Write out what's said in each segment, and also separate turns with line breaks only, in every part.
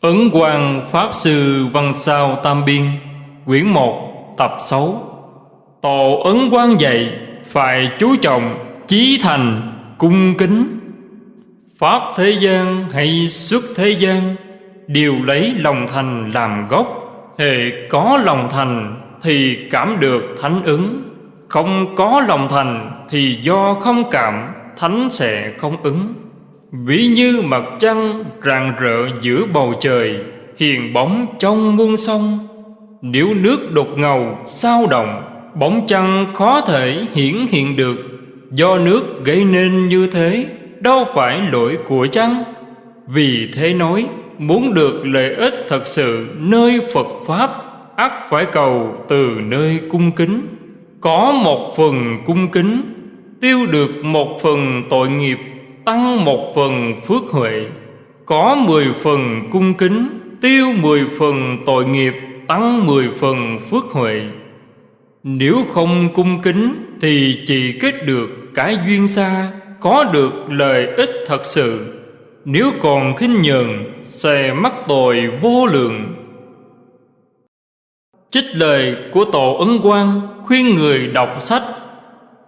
Ấn Quang Pháp Sư Văn Sao Tam Biên, Quyển 1 Tập 6 Tổ Ấn Quang dạy, Phải chú trọng Chí thành, Cung kính. Pháp thế gian hay xuất thế gian, Đều lấy lòng thành làm gốc. Hệ có lòng thành Thì cảm được thánh ứng. Không có lòng thành Thì do không cảm, Thánh sẽ không ứng. Ví như mặt trăng rạng rỡ giữa bầu trời, Hiền bóng trong muôn sông. Nếu nước đột ngầu, sao động, Bóng trăng khó thể hiển hiện được. Do nước gây nên như thế, Đâu phải lỗi của trăng Vì thế nói, Muốn được lợi ích thật sự nơi Phật Pháp, ắt phải cầu từ nơi cung kính. Có một phần cung kính, Tiêu được một phần tội nghiệp tăng một phần phước huệ, có mười phần cung kính, tiêu mười phần tội nghiệp, tăng mười phần phước huệ. Nếu không cung kính thì chỉ kết được cái duyên xa, có được lợi ích thật sự. Nếu còn khinh nhờn, sẽ mắc tội vô lượng. Trích lời của tổ ấn quang khuyên người đọc sách.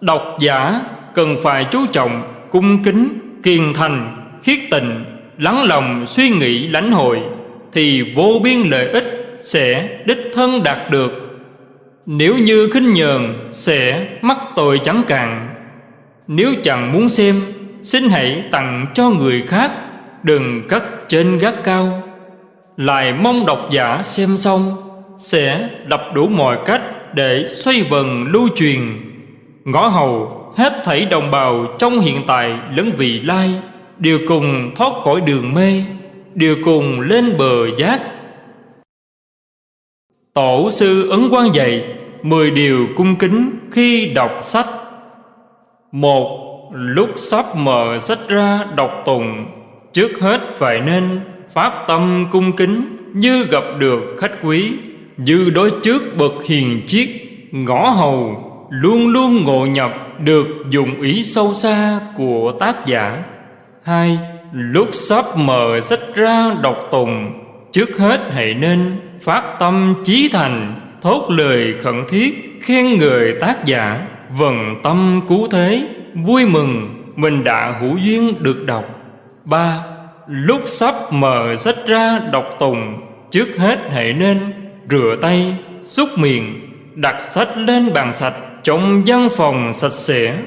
Độc giả cần phải chú trọng cung kính, kiên thành, khiết tình, lắng lòng suy nghĩ lãnh hội, thì vô biên lợi ích sẽ đích thân đạt được. Nếu như khinh nhờn sẽ mắc tội chẳng cạn. Nếu chẳng muốn xem, xin hãy tặng cho người khác, đừng cất trên gác cao. Lại mong độc giả xem xong, sẽ đập đủ mọi cách để xoay vần lưu truyền. Ngõ hầu hết thảy đồng bào trong hiện tại lẫn vị lai, đều cùng thoát khỏi đường mê, đều cùng lên bờ giác. Tổ sư ấn quan dạy mười điều cung kính khi đọc sách. Một, lúc sắp mở sách ra đọc tùng trước hết phải nên phát tâm cung kính như gặp được khách quý, như đối trước bậc hiền chiết ngõ hầu, luôn luôn ngộ nhập được dụng ý sâu xa của tác giả. Hai, lúc sắp mở sách ra đọc tùng, trước hết hãy nên phát tâm chí thành, thốt lời khẩn thiết khen người tác giả. Vần tâm cứu thế, vui mừng, mình đã hữu duyên được đọc. Ba, lúc sắp mở sách ra đọc tùng, trước hết hãy nên rửa tay, xúc miệng, đặt sách lên bàn sạch trong văn phòng sạch sẽ,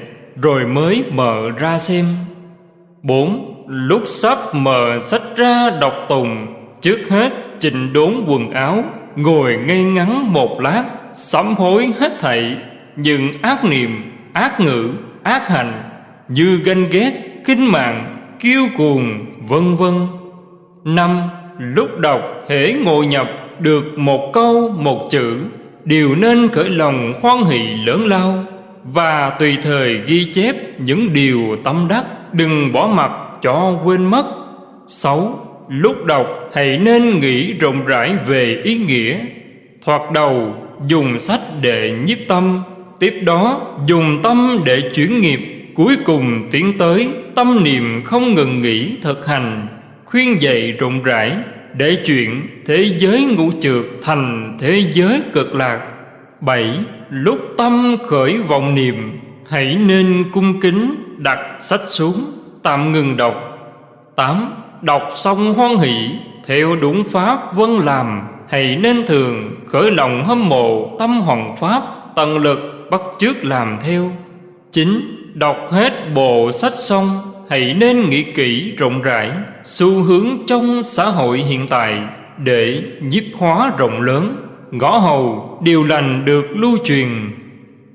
rồi mới mở ra xem. Bốn, lúc sắp mở sách ra đọc tùng, trước hết chỉnh đốn quần áo, ngồi ngay ngắn một lát, sám hối hết thảy. Những ác niệm, ác ngữ, ác hành, như ganh ghét, khinh mạng, kiêu cuồng, vân vân. Năm, lúc đọc hễ ngồi nhập được một câu, một chữ đều nên khởi lòng hoan hỷ lớn lao và tùy thời ghi chép những điều tâm đắc, đừng bỏ mặt cho quên mất. Sáu, lúc đọc hãy nên nghĩ rộng rãi về ý nghĩa. Thoạt đầu, dùng sách để nhiếp tâm, tiếp đó dùng tâm để chuyển nghiệp. Cuối cùng tiến tới tâm niệm không ngừng nghỉ thực hành, khuyên dạy rộng rãi để chuyện thế giới ngũ trượt thành thế giới cực lạc. Bảy, lúc tâm khởi vọng niệm, hãy nên cung kính đặt sách xuống, tạm ngừng đọc. Tám, đọc xong hoan hỷ, theo đúng pháp vân làm, hãy nên thường khởi lòng hâm mộ tâm hoàng pháp, tận lực bắt chước làm theo. Chín, đọc hết bộ sách xong hãy nên nghĩ kỹ rộng rãi xu hướng trong xã hội hiện tại để nhiếp hóa rộng lớn. Ngõ hầu, điều lành được lưu truyền.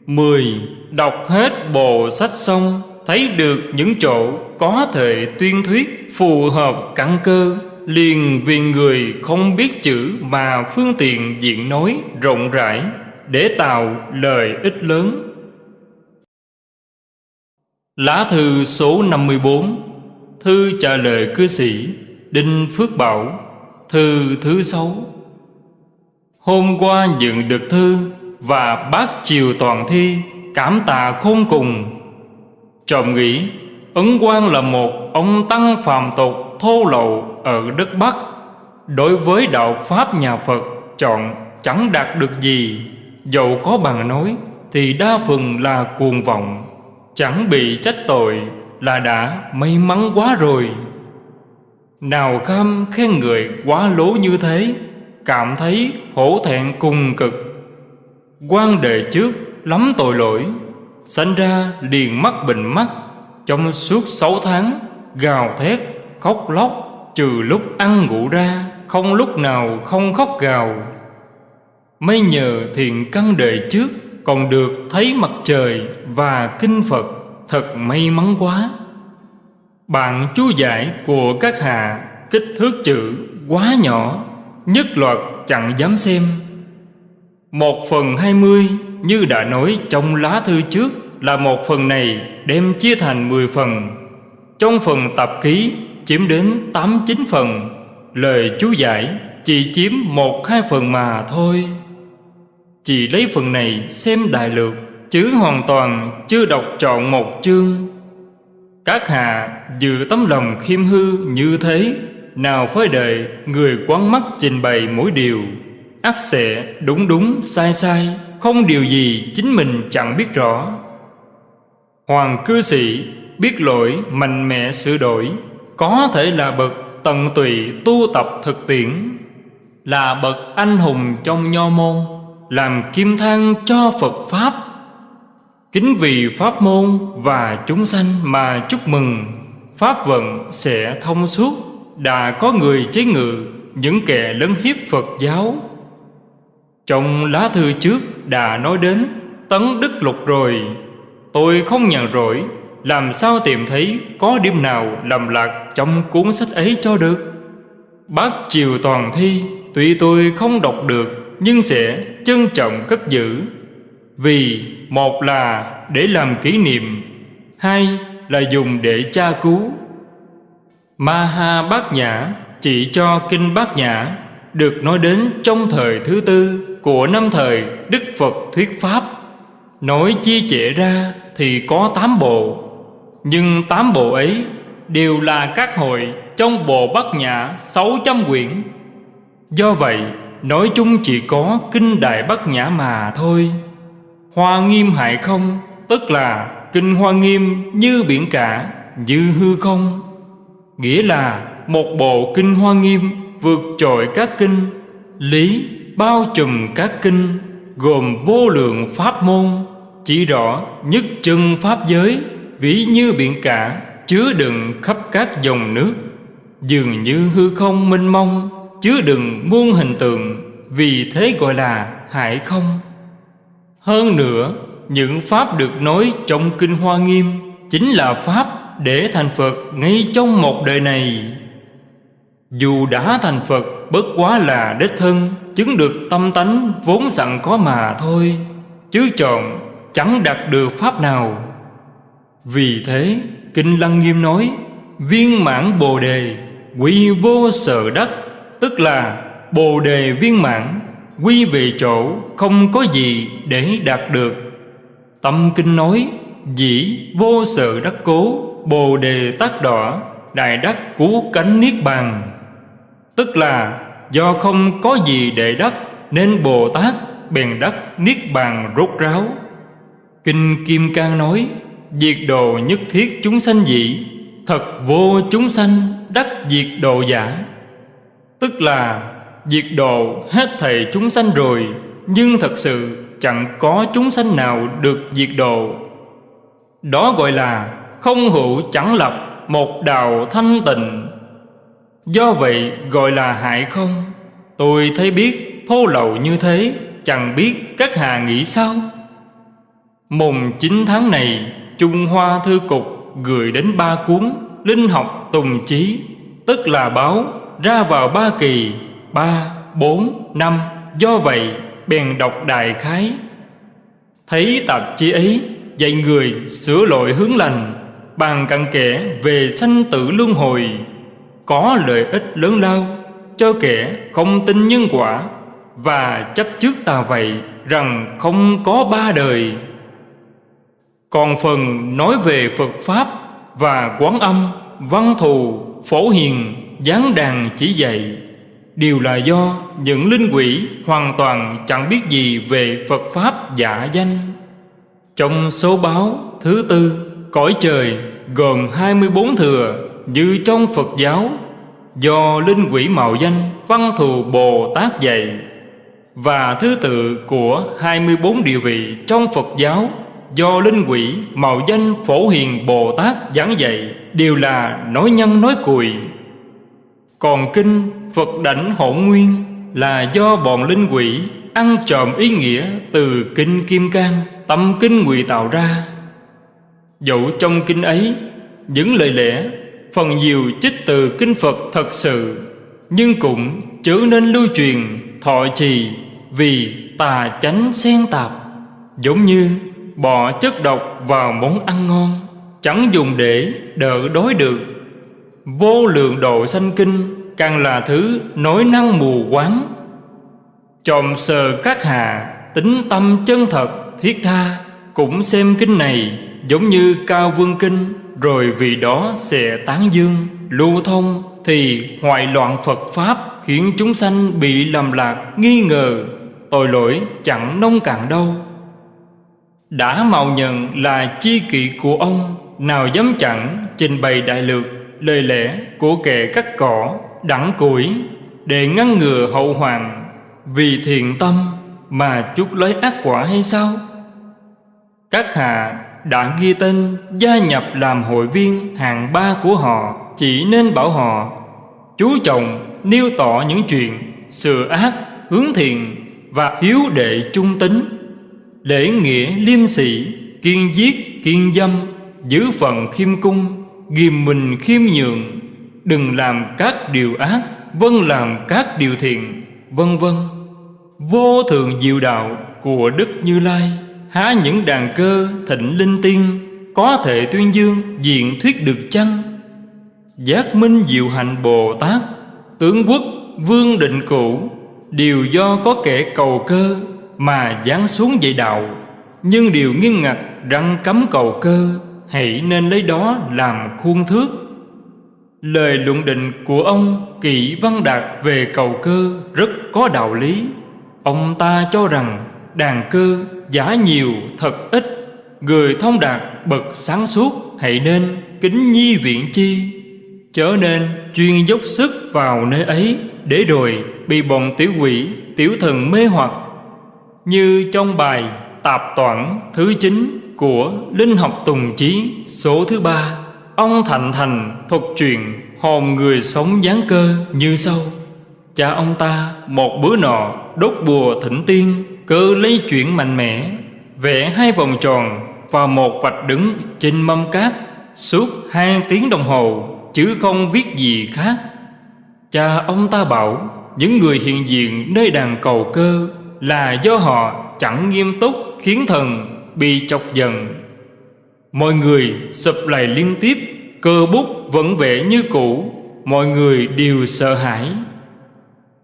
Mười, Đọc hết bộ sách xong, Thấy được những chỗ có thể tuyên thuyết, Phù hợp căn cơ. Liền vì người không biết chữ Mà phương tiện diện nói rộng rãi Để tạo lời ích lớn. Lá thư số 54 Thư trả lời cư sĩ Đinh Phước Bảo, Thư thứ sáu. Hôm qua nhận được thư Và bác chiều toàn thi Cảm tạ khôn cùng. Trọng nghĩ, Ấn Quang là một ông tăng phàm tục thô lậu ở đất Bắc. Đối với đạo Pháp nhà Phật, chọn chẳng đạt được gì. Dẫu có bằng nói, thì đa phần là cuồng vọng. Chẳng bị trách tội là đã may mắn quá rồi. Nào kham khen người quá lố như thế Cảm thấy hổ thẹn cùng cực. Quan đề trước lắm tội lỗi Sanh ra liền mắt bệnh mắt Trong suốt sáu tháng Gào thét, khóc lóc Trừ lúc ăn ngủ ra Không lúc nào không khóc gào. Mấy nhờ thiện căn đề trước còn được thấy mặt trời Và kinh Phật Thật may mắn quá. Bạn chú giải của các hạ Kích thước chữ quá nhỏ, Nhất loạt chẳng dám xem. Một phần hai mươi Như đã nói trong lá thư trước Là một phần này đem chia thành mười phần. Trong phần tập ký chiếm đến tám chín phần, Lời chú giải chỉ chiếm một hai phần mà thôi. Chỉ lấy phần này xem đại lược, Chứ hoàn toàn chưa đọc trọn một chương. Các hạ dự tấm lòng khiêm hư như thế, Nào phải đợi người quán mắt trình bày mỗi điều. Ắt sẽ đúng đúng, sai sai, Không điều gì chính mình chẳng biết rõ. Hoàng cư sĩ biết lỗi, mạnh mẽ sửa đổi. Có thể là bậc tận tụy tu tập thực tiễn. Là bậc anh hùng trong nho môn làm kim thang cho Phật Pháp. Kính vì Pháp môn và chúng sanh mà chúc mừng, Pháp vận sẽ thông suốt, Đã có người chế ngự những kẻ lấn hiếp Phật giáo. Trong lá thư trước đã nói đến Tấn Đức Lục rồi. Tôi không nhàn rỗi Làm sao tìm thấy có điểm nào lầm lạc trong cuốn sách ấy cho được? Bác Triều Toàn Thi, Tuy tôi không đọc được nhưng sẽ trân trọng cất giữ. Vì một là để làm kỷ niệm, Hai là dùng để tra cứu. Maha Bát Nhã chỉ cho Kinh Bát Nhã Được nói đến trong thời thứ tư Của năm thời Đức Phật thuyết Pháp. Nói chia trẻ ra thì có tám bộ, Nhưng tám bộ ấy đều là các hội trong bộ Bát Nhã sáu trăm quyển. Do vậy nói chung chỉ có Kinh Đại Bát Nhã mà thôi. Hoa nghiêm hại không, Tức là kinh hoa nghiêm như biển cả, Như hư không. Nghĩa là một bộ kinh hoa nghiêm Vượt trội các kinh, Lý bao trùm các kinh, Gồm vô lượng pháp môn, Chỉ rõ nhất chân pháp giới Vĩ như biển cả, Chứa đựng khắp các dòng nước, Dường như hư không mênh mông. Chứa đừng muôn hình tượng Vì thế gọi là hải không hơn nữa, những pháp được nói trong Kinh Hoa Nghiêm chính là pháp để thành Phật ngay trong một đời này. Dù đã thành Phật bất quá là đích thân chứng được tâm tánh vốn sẵn có mà thôi, chứ chọn chẳng đạt được pháp nào. Vì thế, Kinh Lăng Nghiêm nói, viên mãn Bồ Đề, quy vô sở đắc, tức là Bồ Đề viên mãn, Quy về chỗ không có gì để đạt được. Tâm kinh nói, Dĩ vô sự đắc cố, Bồ đề tác đỏ, Đại đắc cú cánh niết bàn. Tức là, do không có gì để đắc, Nên Bồ Tát bèn đắc niết bàn rốt ráo. Kinh Kim Cang nói, Diệt đồ nhất thiết chúng sanh dị, Thật vô chúng sanh đắc diệt độ giả. Tức là, diệt độ hết thầy chúng sanh rồi, Nhưng thật sự chẳng có chúng sanh nào được diệt độ Đó gọi là không hữu chẳng lập một đạo thanh tịnh. Do vậy gọi là hại không? Tôi thấy biết thô lậu như thế, Chẳng biết các hà nghĩ sao? Mùng 9 tháng này, Trung Hoa Thư Cục gửi đến ba cuốn Linh học Tùng Chí, Tức là báo ra vào ba kỳ ba, bốn, năm. Do vậy bèn đọc đại khái. Thấy tạp chí ấy Dạy người sửa lỗi hướng lành Bàn cặn kẽ về sanh tử luân hồi. Có lợi ích lớn lao Cho kẻ không tin nhân quả Và chấp trước tà vậy Rằng không có ba đời. Còn phần nói về Phật Pháp Và quán âm Văn thù Phổ hiền gián đàn chỉ dạy. Đều là do những linh quỷ hoàn toàn chẳng biết gì về Phật Pháp giả danh. Trong số báo thứ tư, Cõi trời gồm 24 thừa như trong Phật giáo, Do linh quỷ mạo danh văn thù Bồ Tát dạy. Và thứ tự của 24 địa vị trong Phật giáo, Do linh quỷ mạo danh phổ hiền Bồ Tát giảng dạy, Đều là nói nhân nói cùi. Còn kinh Phật đảnh hỗn nguyên Là do bọn linh quỷ ăn trộm ý nghĩa từ kinh Kim Cang, Tâm kinh ngụy tạo ra. Dẫu trong kinh ấy, Những lời lẽ, Phần nhiều trích từ kinh Phật thật sự, Nhưng cũng chớ nên lưu truyền, Thọ trì Vì tà chánh xen tạp. Giống như bỏ chất độc vào món ăn ngon, Chẳng dùng để đỡ đói được. Vô lượng độ sanh kinh Càng là thứ nối năng mù quáng. Trộm sờ các hạ, Tính tâm chân thật, thiết tha, Cũng xem kinh này Giống như cao vương kinh, Rồi vì đó sẽ tán dương, Lưu thông, thì hoại loạn Phật Pháp Khiến chúng sanh bị lầm lạc, Nghi ngờ, Tội lỗi chẳng nông cạn đâu. Đã mạo nhận là chi kỵ của ông, Nào dám chẳng trình bày đại lược. Lời lẽ của kẻ cắt cỏ Đẳng củi Để ngăn ngừa hậu hoàng Vì thiện tâm mà chút lấy ác quả hay sao? Các hạ đã ghi tên gia nhập làm hội viên hạng ba của họ Chỉ nên bảo họ Chú trọng nêu tỏ những chuyện Sửa ác, hướng thiện Và hiếu đệ trung tính Lễ nghĩa liêm sĩ Kiên giết, kiên dâm Giữ phận khiêm cung Ghim mình khiêm nhường, Đừng làm các điều ác Vâng làm các điều thiện Vân vân Vô thượng diệu đạo của Đức Như Lai, Há những đàn cơ thịnh linh tiên, Có thể tuyên dương diện thuyết được chăng? Giác minh diệu hạnh Bồ Tát, Tướng quốc, vương định cũ Đều do có kẻ cầu cơ Mà giáng xuống dạy đạo. Nhưng điều nghiêm ngặt răng cấm cầu cơ Hãy nên lấy đó làm khuôn thước. Lời luận định của ông Kỵ Văn Đạt về cầu cơ rất có đạo lý. Ông ta cho rằng đàn cơ giả nhiều thật ít. Người thông đạt bậc sáng suốt hãy nên kính nhi viện chi. Chớ nên chuyên dốc sức vào nơi ấy Để rồi bị bọn tiểu quỷ, tiểu thần mê hoặc. Như trong bài Tạp Toản thứ 9 của Linh học Tùng Chí, số thứ ba. Ông Thạnh Thành thuật chuyện hồn người sống gián cơ như sau. Cha ông ta, một bữa nọ, đốt bùa thỉnh tiên, Cơ lấy chuyện mạnh mẽ, Vẽ hai vòng tròn và một vạch đứng trên mâm cát, Suốt hai tiếng đồng hồ, Chứ không biết gì khác. Cha ông ta bảo, Những người hiện diện nơi đàn cầu cơ Là do họ chẳng nghiêm túc Khiến thần bị chọc giận. Mọi người sụp lại liên tiếp, Cơ bút vẫn vẽ như cũ, Mọi người đều sợ hãi.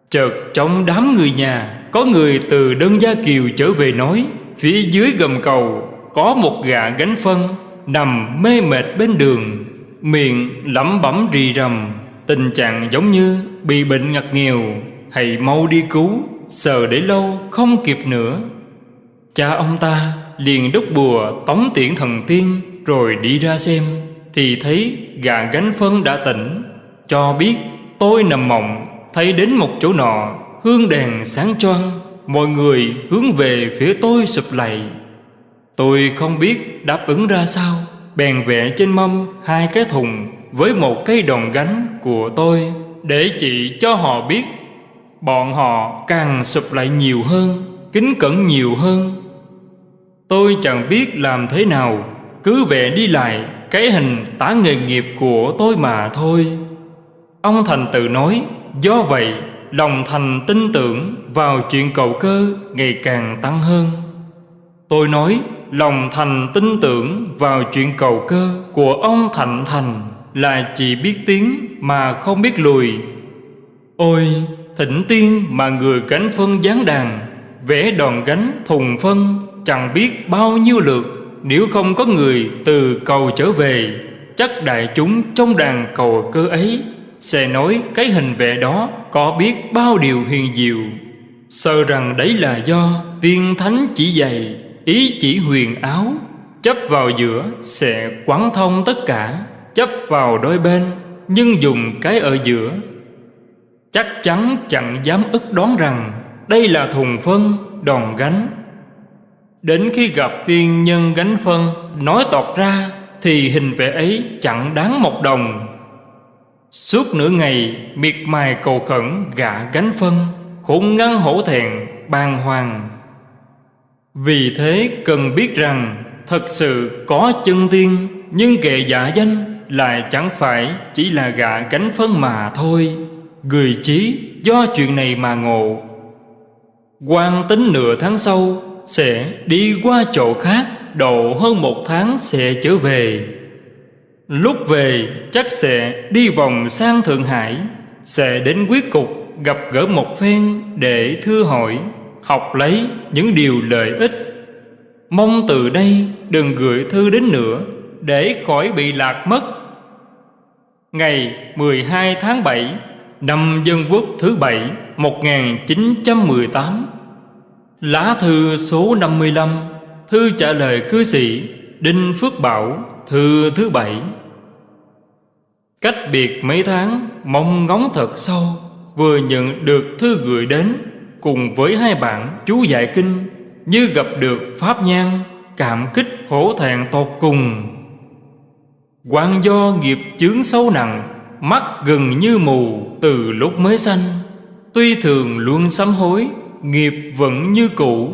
Chợt trong đám người nhà, Có người từ đơn gia kiều trở về nói, Phía dưới gầm cầu, Có một gã gánh phân Nằm mê mệt bên đường, Miệng lẩm bẩm rì rầm, Tình trạng giống như bị bệnh ngặt nghèo, Hãy mau đi cứu, sợ để lâu không kịp nữa. Cha ông ta liền đúc bùa tống tiễn thần tiên Rồi đi ra xem, Thì thấy gà gánh phân đã tỉnh. Cho biết, tôi nằm mộng, Thấy đến một chỗ nọ, Hương đèn sáng choang, Mọi người hướng về phía tôi sụp lạy Tôi không biết đáp ứng ra sao, Bèn vẽ trên mâm hai cái thùng Với một cây đòn gánh của tôi Để chỉ cho họ biết. Bọn họ càng sụp lại nhiều hơn, Kính cẩn nhiều hơn. Tôi chẳng biết làm thế nào, Cứ vẽ đi lại, Cái hình tả nghề nghiệp của tôi mà thôi. Ông Thành tự nói, Do vậy, lòng thành tin tưởng vào chuyện cầu cơ ngày càng tăng hơn. Tôi nói, lòng thành tin tưởng vào chuyện cầu cơ của ông Thạnh Thành Là chỉ biết tiếng mà không biết lùi. Ôi, thỉnh tiên mà người gánh phân gián đàn, Vẽ đòn gánh thùng phân chẳng biết bao nhiêu lượt, Nếu không có người từ cầu trở về, Chắc đại chúng trong đàn cầu cơ ấy Sẽ nói cái hình vẽ đó Có biết bao điều huyền diệu. Sợ rằng đấy là do Tiên thánh chỉ dạy, Ý chỉ huyền áo, Chấp vào giữa sẽ quán thông tất cả, Chấp vào đôi bên, Nhưng dùng cái ở giữa. Chắc chắn chẳng dám ức đoán rằng Đây là thùng phân đòn gánh Đến khi gặp tiên nhân gánh phân, Nói tọt ra, Thì hình vẽ ấy chẳng đáng một đồng. Suốt nửa ngày, miệt mài cầu khẩn gạ gánh phân, Khốn ngăn hổ thẹn, bàng hoàng. Vì thế cần biết rằng, Thật sự có chân tiên, Nhưng kệ giả danh Lại chẳng phải chỉ là gạ gánh phân mà thôi. Người trí do chuyện này mà ngộ. Quan tính nửa tháng sau sẽ đi qua chỗ khác Độ hơn một tháng sẽ trở về. Lúc về, chắc sẽ đi vòng sang Thượng Hải, Sẽ đến quyết cục, gặp gỡ một phen Để thưa hỏi, Học lấy những điều lợi ích. Mong từ đây đừng gửi thư đến nữa, Để khỏi bị lạc mất. Ngày 12 tháng 7 Năm Dân Quốc thứ bảy 1918 Lá thư số 55 Thư trả lời cư sĩ Đinh Phước Bảo, Thư thứ bảy. Cách biệt mấy tháng, Mong ngóng thật sâu, Vừa nhận được thư gửi đến Cùng với hai bạn chú dạy kinh, Như gặp được Pháp Nhan Cảm kích hổ thẹn tột cùng. Quan do nghiệp chướng sâu nặng, Mắt gần như mù từ lúc mới sanh, Tuy thường luôn sám hối Nghiệp vẫn như cũ.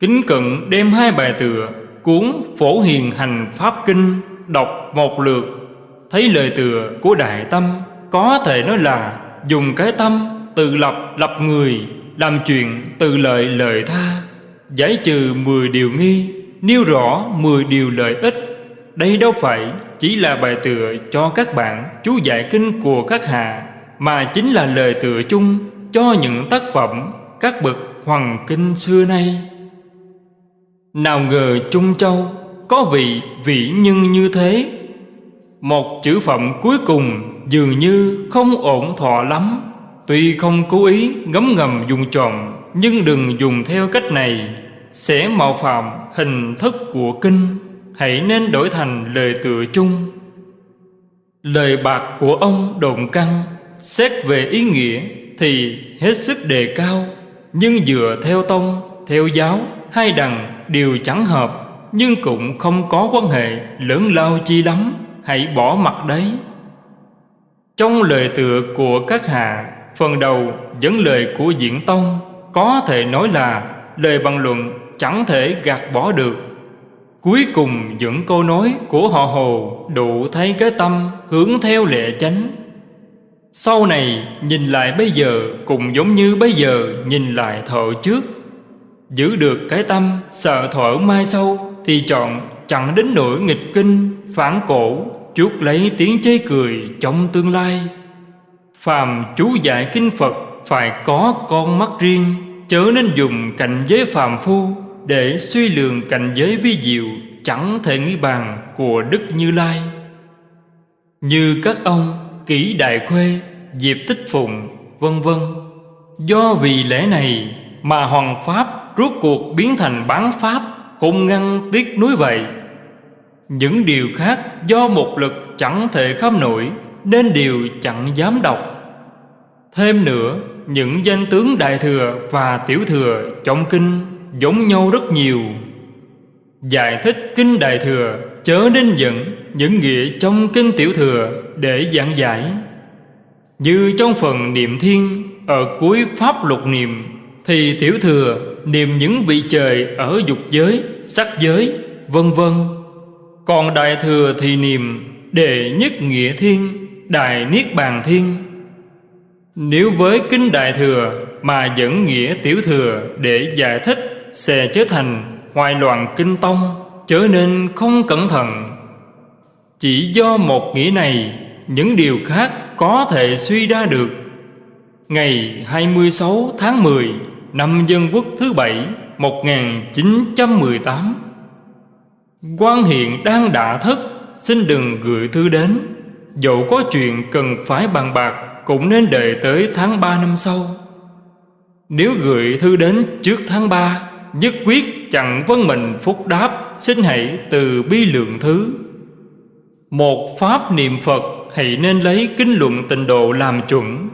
Kính cận đem hai bài tựa Cuốn Phổ Hiền Hành Pháp Kinh Đọc một lượt Thấy lời tựa của Đại Tâm, Có thể nói là Dùng cái tâm tự lập lập người, Làm chuyện tự lợi lợi tha, Giải trừ mười điều nghi, Nêu rõ mười điều lợi ích. Đây đâu phải chỉ là bài tựa cho các bạn chú giải kinh của các hạ, Mà chính là lời tựa chung cho những tác phẩm các bậc hoàng kinh xưa nay. Nào ngờ Trung Châu có vị vĩ nhân như thế. Một chữ phẩm cuối cùng dường như không ổn thọ lắm. Tuy không cố ý ngấm ngầm dùng trộm, Nhưng đừng dùng theo cách này. Sẽ mạo phạm hình thức của kinh, Hãy nên đổi thành lời tựa chung Lời bạc của ông đồn căng Xét về ý nghĩa thì hết sức đề cao Nhưng dựa theo tông, theo giáo Hai đằng đều chẳng hợp Nhưng cũng không có quan hệ lớn lao chi lắm Hãy bỏ mặt đấy. Trong lời tựa của các hạ Phần đầu dẫn lời của diễn tông Có thể nói là lời bằng luận chẳng thể gạt bỏ được. Cuối cùng những câu nói của họ Hồ Đủ thấy cái tâm hướng theo lệ chánh sau này, nhìn lại bây giờ Cũng giống như bây giờ nhìn lại thợ trước Giữ được cái tâm, sợ thở mai sau Thì chọn chẳng đến nỗi nghịch kinh, Phản cổ chuốt lấy tiếng chế cười trong tương lai Phàm chú dạy kinh Phật Phải có con mắt riêng, Chớ nên dùng cảnh giới phàm phu để suy lường cảnh giới vi diệu chẳng thể nghĩ bàn của Đức Như Lai. Như các ông Kỷ Đại Khuê, Diệp Tích Phụng, vân vân. Do vì lẽ này mà Hoàng Pháp rốt cuộc biến thành bán Pháp, không ngăn tiếc núi vậy. Những điều khác do một lực chẳng thể khám nổi nên đều chẳng dám đọc. Thêm nữa, những danh tướng Đại Thừa và Tiểu Thừa trong kinh giống nhau rất nhiều Giải thích Kinh Đại Thừa Chớ nên dẫn những nghĩa trong Kinh Tiểu Thừa Để giảng giải. Như trong phần niệm thiên Ở cuối Pháp lục niệm Thì Tiểu Thừa niệm những vị trời Ở dục giới, sắc giới, vân vân. Còn Đại Thừa thì niệm Đệ nhất nghĩa thiên Đại Niết Bàn Thiên. Nếu với Kinh Đại Thừa Mà dẫn nghĩa Tiểu Thừa Để giải thích sẽ trở thành hoài loạn kinh tông trở nên không cẩn thận chỉ do một nghĩa này, những điều khác có thể suy ra được. Ngày 26 tháng 10 năm Dân Quốc thứ bảy 1918 quan hiện đang đã thất, xin đừng gửi thư đến. Dẫu có chuyện cần phải bàn bạc, Cũng nên đợi tới tháng 3 năm sau. Nếu gửi thư đến trước tháng 3 Nhất quyết chẳng vân mình phúc đáp Xin hãy từ bi lượng thứ. Một pháp niệm Phật Hãy nên lấy kinh luận tịnh độ làm chuẩn.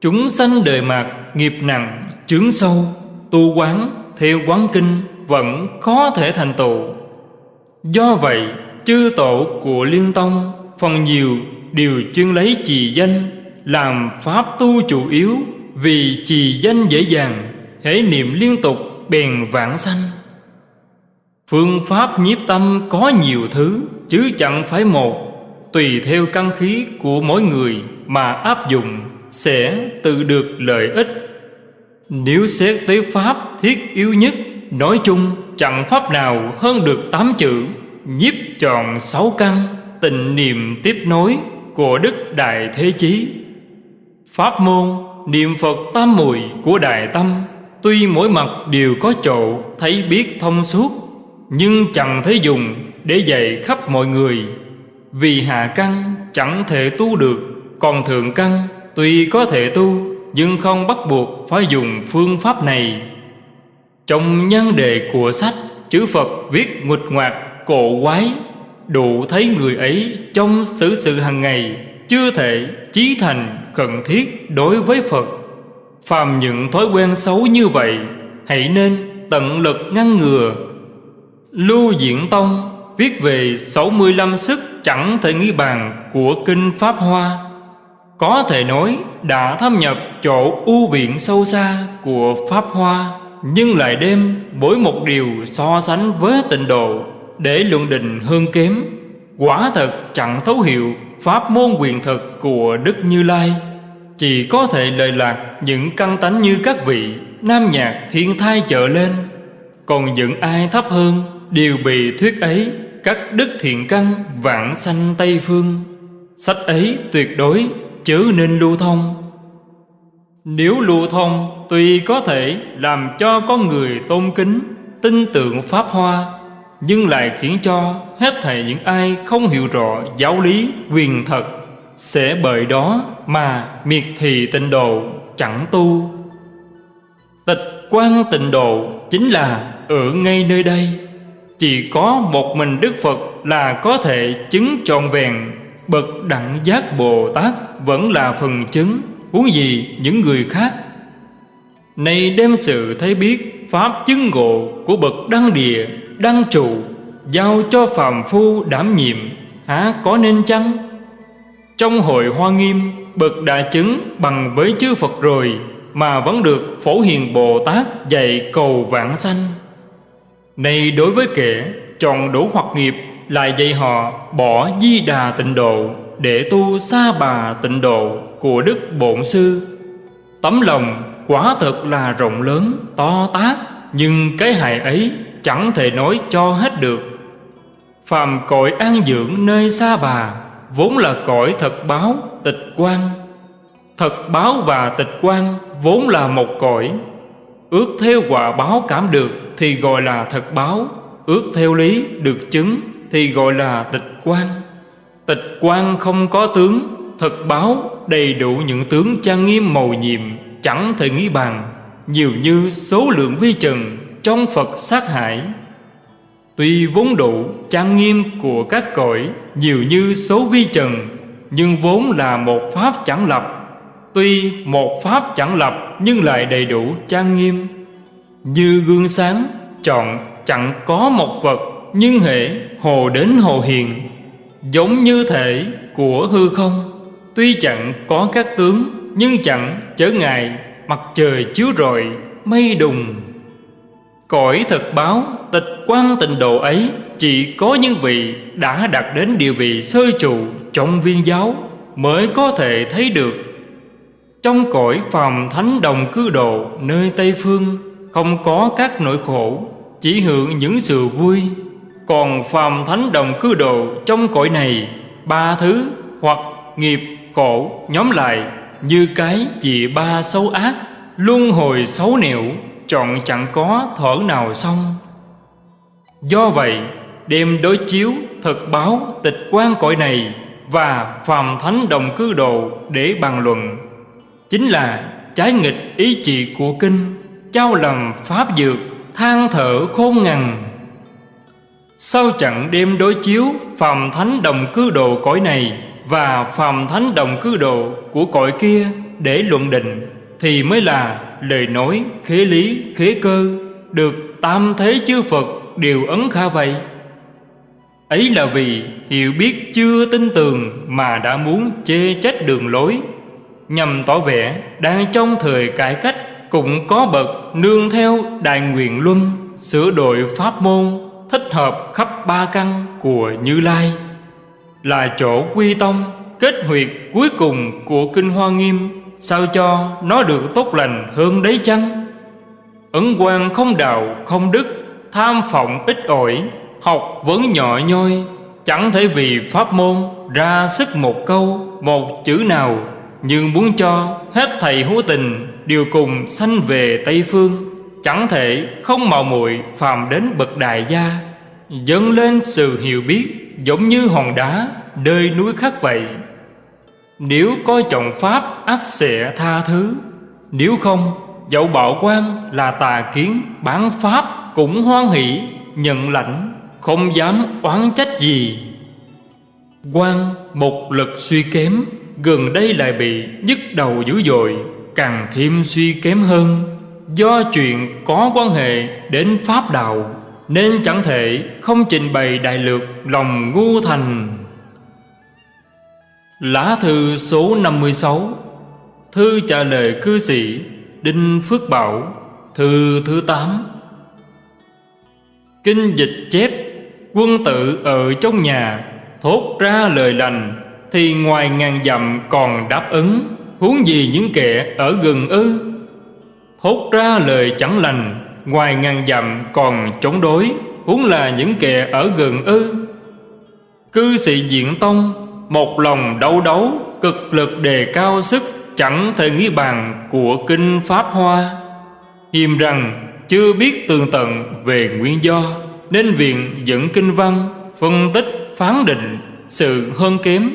Chúng sanh đời mạt Nghiệp nặng, chướng sâu Tu quán, theo quán kinh Vẫn khó thể thành tựu. Do vậy chư tổ của Liên Tông Phần nhiều đều chuyên lấy trì danh Làm pháp tu chủ yếu Vì trì danh dễ dàng Hễ niệm liên tục bèn vãng sanh. Phương pháp nhiếp tâm có nhiều thứ, Chứ chẳng phải một. Tùy theo căn khí của mỗi người Mà áp dụng, Sẽ tự được lợi ích. Nếu xét tới pháp thiết yếu nhất, Nói chung chẳng pháp nào hơn được tám chữ, Nhiếp tròn sáu căn tình niệm tiếp nối Của Đức Đại Thế Chí. Pháp môn, Niệm Phật tam mùi của Đại Tâm, Tuy mỗi mặt đều có chỗ, Thấy biết thông suốt nhưng chẳng thấy dùng Để dạy khắp mọi người. Vì hạ căn chẳng thể tu được, Còn thượng căn Tuy có thể tu, Nhưng không bắt buộc phải dùng phương pháp này. Trong nhân đề của sách Chữ Phật viết nguịch ngoạc cổ quái, Đủ thấy người ấy trong xử sự hàng ngày, Chưa thể chí thành cần thiết đối với Phật. Phàm những thói quen xấu như vậy, Hãy nên tận lực ngăn ngừa Lưu Diễn Tông viết về 65 sức chẳng thể nghĩ bàn của Kinh Pháp Hoa. Có thể nói đã thâm nhập chỗ u biển sâu xa của Pháp Hoa, Nhưng lại đem mỗi một điều so sánh với tịnh độ để luận định hơn kém. Quả thật chẳng thấu hiểu Pháp môn quyền thực của Đức Như Lai. Chỉ có thể lời lạc những căn tánh như các vị, Nam nhạc thiên thai trở lên. Còn những ai thấp hơn? Đều bị thuyết ấy, Các đức thiện căn vạn sanh Tây Phương. Sách ấy tuyệt đối, chớ nên lưu thông. Nếu lưu thông, Tuy có thể làm cho con người tôn kính, Tin tưởng Pháp Hoa, nhưng lại khiến cho hết thảy những ai không hiểu rõ giáo lý, quyền thật, sẽ bởi đó mà miệt thị tịnh độ, chẳng tu. Tịch quan tịnh độ chính là ở ngay nơi đây chỉ có một mình đức phật là có thể chứng trọn vẹn. Bậc đẳng giác bồ tát vẫn là phần chứng. Huống gì những người khác? Này đem sự thấy biết, pháp chứng ngộ của bậc đăng địa, đăng trụ, giao cho phàm phu đảm nhiệm, há có nên chăng? Trong hội hoa nghiêm, bậc đã chứng bằng với chư phật rồi, mà vẫn được phổ hiền bồ tát dạy cầu vãng sanh này đối với kẻ, chọn đủ hoặc nghiệp, lại dạy họ bỏ di đà tịnh độ, để tu sa bà tịnh độ của đức bổn sư. Tấm lòng quả thật là rộng lớn, to tát, nhưng cái hại ấy chẳng thể nói cho hết được. Phàm cõi an dưỡng nơi xa bà Vốn là cõi thật báo, tịch quan Thật báo và tịch quan vốn là một cõi, Ước theo quả báo cảm được. Thì gọi là thật báo, Ước theo lý, được chứng, Thì gọi là tịch quan. Tịch quan không có tướng, Thật báo đầy đủ những tướng trang nghiêm màu nhiệm, Chẳng thể nghĩ bàn, Nhiều như số lượng vi trần Trong Phật sát hại. Tuy vốn đủ trang nghiêm của các cõi, Nhiều như số vi trần, Nhưng vốn là một pháp chẳng lập. Tuy một pháp chẳng lập Nhưng lại đầy đủ trang nghiêm. Như gương sáng, Chọn chẳng có một vật, Nhưng hệ hồ đến hồ hiền Giống như thể của hư không, Tuy chẳng có các tướng, Nhưng chẳng chở ngại, Mặt trời chiếu rọi, Mây đùng. Cõi thật báo, tịch quan tịnh độ ấy, Chỉ có những vị đã đạt đến địa vị sơ trụ trong viên giáo Mới có thể thấy được. Trong cõi phàm thánh đồng cư độ nơi Tây Phương không có các nỗi khổ, Chỉ hưởng những sự vui. Còn phàm thánh đồng cư độ trong cõi này, Ba thứ hoặc nghiệp khổ nhóm lại Như cái chỉ ba xấu ác, Luân hồi xấu nẻo, chọn chẳng có thở nào xong. Do vậy đem đối chiếu thực báo tịch quan cõi này và phàm thánh đồng cư đồ để bàn luận. Chính là trái nghịch ý chỉ của kinh trao lầm pháp dược, than thở khôn ngằn sau trận đêm đối chiếu phàm thánh đồng cư đồ cõi này và phàm thánh đồng cư đồ của cõi kia để luận định thì mới là lời nói, khế lý, khế cơ được tam thế chư Phật đều ấn kha vậy. Ấy là vì hiểu biết chưa tin tường mà đã muốn chê trách đường lối, nhằm tỏ vẻ đang trong thời cải cách cũng có bậc nương theo đại nguyện luân, sửa đổi pháp môn, thích hợp khắp ba căn của Như Lai là chỗ quy tông, kết huyệt cuối cùng của kinh Hoa Nghiêm, sao cho nó được tốt lành hơn đấy chăng? Ấn quan không đạo, không đức, tham vọng ít ỏi, học vấn nhỏ nhoi, chẳng thể vì pháp môn ra sức một câu, một chữ nào nhưng muốn cho hết thầy hữu tình đều cùng sanh về tây phương, chẳng thể không mạo muội phàm đến bậc đại gia. Dâng lên sự hiểu biết, giống như hòn đá, nơi núi khắc vậy. Nếu coi trọng pháp ắt sẽ tha thứ, nếu không, dẫu bảo quan là tà kiến, bán pháp cũng hoan hỷ, nhận lãnh, không dám oán trách gì. Quan một lực suy kém, gần đây lại bị nhức đầu dữ dội càng thêm suy kém hơn. Do chuyện có quan hệ đến pháp đạo, nên chẳng thể không trình bày đại lược lòng ngu thành. Lá thư số 56 thư trả lời cư sĩ đinh phước bảo, thư thứ 8 kinh dịch chép, quân tử ở trong nhà thốt ra lời lành thì ngoài ngàn dặm còn đáp ứng huống gì những kẻ ở gần ư? Thốt ra lời chẳng lành, ngoài ngàn dặm còn chống đối, huống là những kẻ ở gần ư? Cư sĩ diện tông, một lòng đấu đấu, cực lực đề cao sức, chẳng thể nghĩ bàn của kinh pháp hoa. Hiềm rằng, chưa biết tường tận về nguyên do, nên viện dẫn kinh văn phân tích phán định sự hơn kém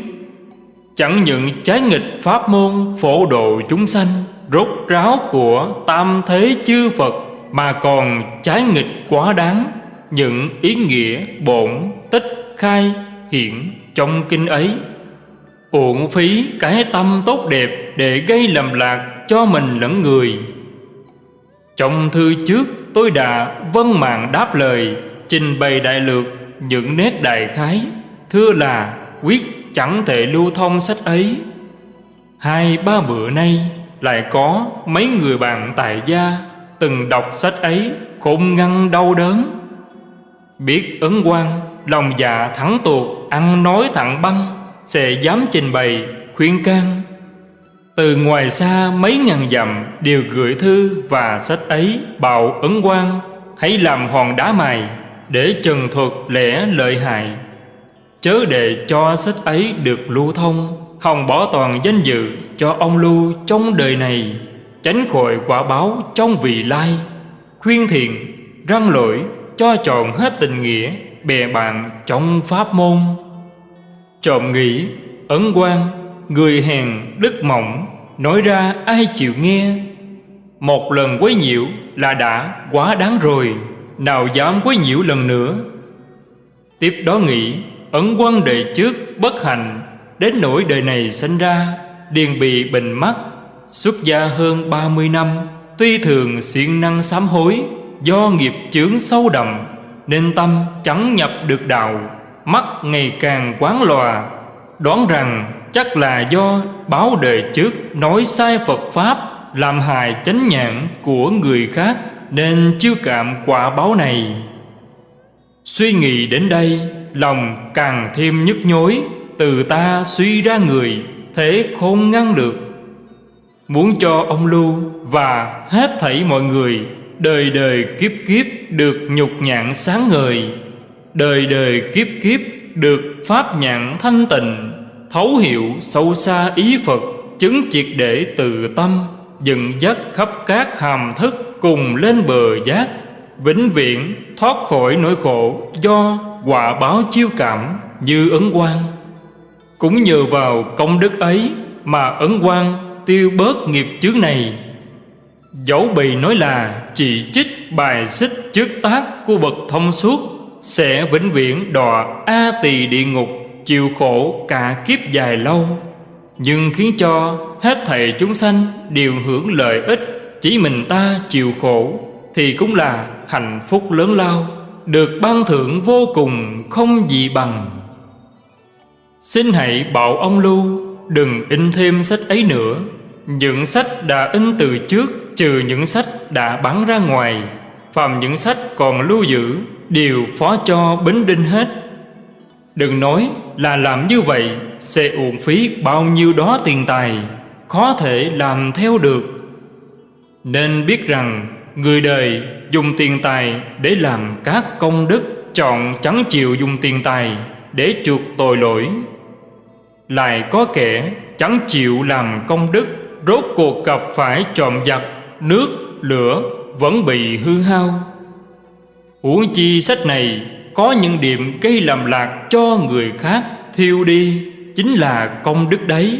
chẳng những trái nghịch pháp môn phổ độ chúng sanh, rốt ráo của tam thế chư Phật, mà còn trái nghịch quá đáng. Những ý nghĩa bổn tích khai hiện trong kinh ấy. Uổng phí cái tâm tốt đẹp để gây lầm lạc cho mình lẫn người. Trong thư trước, tôi đã vân mạng đáp lời trình bày đại lược những nét đại khái, thưa là quyết chẳng thể lưu thông sách ấy. Hai, ba bữa nay lại có mấy người bạn tại gia từng đọc sách ấy khôn ngăn đau đớn. Biết ấn quan lòng dạ thẳng tuột, ăn nói thẳng băng, sẽ dám trình bày, khuyên can. Từ ngoài xa mấy ngàn dặm đều gửi thư và sách ấy bảo ấn quan hãy làm hòn đá mài để trần thuật lẽ lợi hại chớ để cho sách ấy được lưu thông, hòng bỏ toàn danh dự cho ông lưu trong đời này, tránh khỏi quả báo trong vị lai. Khuyên thiện, răng lỗi, cho trọn hết tình nghĩa, bè bạn trong pháp môn. Trộm nghĩ, ấn quan, người hèn đức mỏng, nói ra ai chịu nghe. Một lần quấy nhiễu là đã quá đáng rồi, nào dám quấy nhiễu lần nữa. Tiếp đó nghĩ ấn quan đời trước bất hạnh đến nỗi đời này sinh ra điền bị bệnh mắt xuất gia hơn 30 năm tuy thường siêng năng sám hối do nghiệp chướng sâu đậm nên tâm chẳng nhập được đạo mắt ngày càng quán lòa đoán rằng chắc là do báo đời trước nói sai Phật Pháp làm hại chánh nhãn của người khác nên chưa cảm quả báo này. Suy nghĩ đến đây, lòng càng thêm nhức nhối, từ ta suy ra người, thế không ngăn được. Muốn cho ông Lưu và hết thảy mọi người đời đời kiếp kiếp được nhục nhạn sáng ngời, đời đời kiếp kiếp được pháp nhãn thanh tịnh thấu hiểu sâu xa ý Phật chứng triệt để từ tâm dựng dắt khắp các hàm thức cùng lên bờ giác vĩnh viễn thoát khỏi nỗi khổ do quả báo chiêu cảm như ấn quan Cũng nhờ vào công đức ấy Mà ấn quan tiêu bớt nghiệp chướng này. Dẫu bị nói là chỉ trích bài xích trước tác của bậc thông suốt, Sẽ vĩnh viễn đọa A tỳ địa ngục, Chịu khổ cả kiếp dài lâu. Nhưng khiến cho hết thầy chúng sanh đều hưởng lợi ích, Chỉ mình ta chịu khổ, Thì cũng là hạnh phúc lớn lao. Được ban thưởng vô cùng không gì bằng. Xin hãy bảo ông Lưu Đừng in thêm sách ấy nữa. Những sách đã in từ trước Trừ những sách đã bán ra ngoài. Phàm những sách còn lưu giữ, Đều phó cho Bính Đinh hết. Đừng nói là làm như vậy Sẽ uổng phí bao nhiêu đó tiền tài, Khó thể làm theo được. Nên biết rằng Người đời dùng tiền tài Để làm các công đức Chọn chẳng chịu dùng tiền tài Để chuộc tội lỗi. Lại có kẻ chẳng chịu làm công đức Rốt cuộc gặp phải trộm giặc Nước, lửa vẫn bị hư hao. Uống chi sách này có những điểm gây làm lạc cho người khác thiêu đi chính là công đức đấy.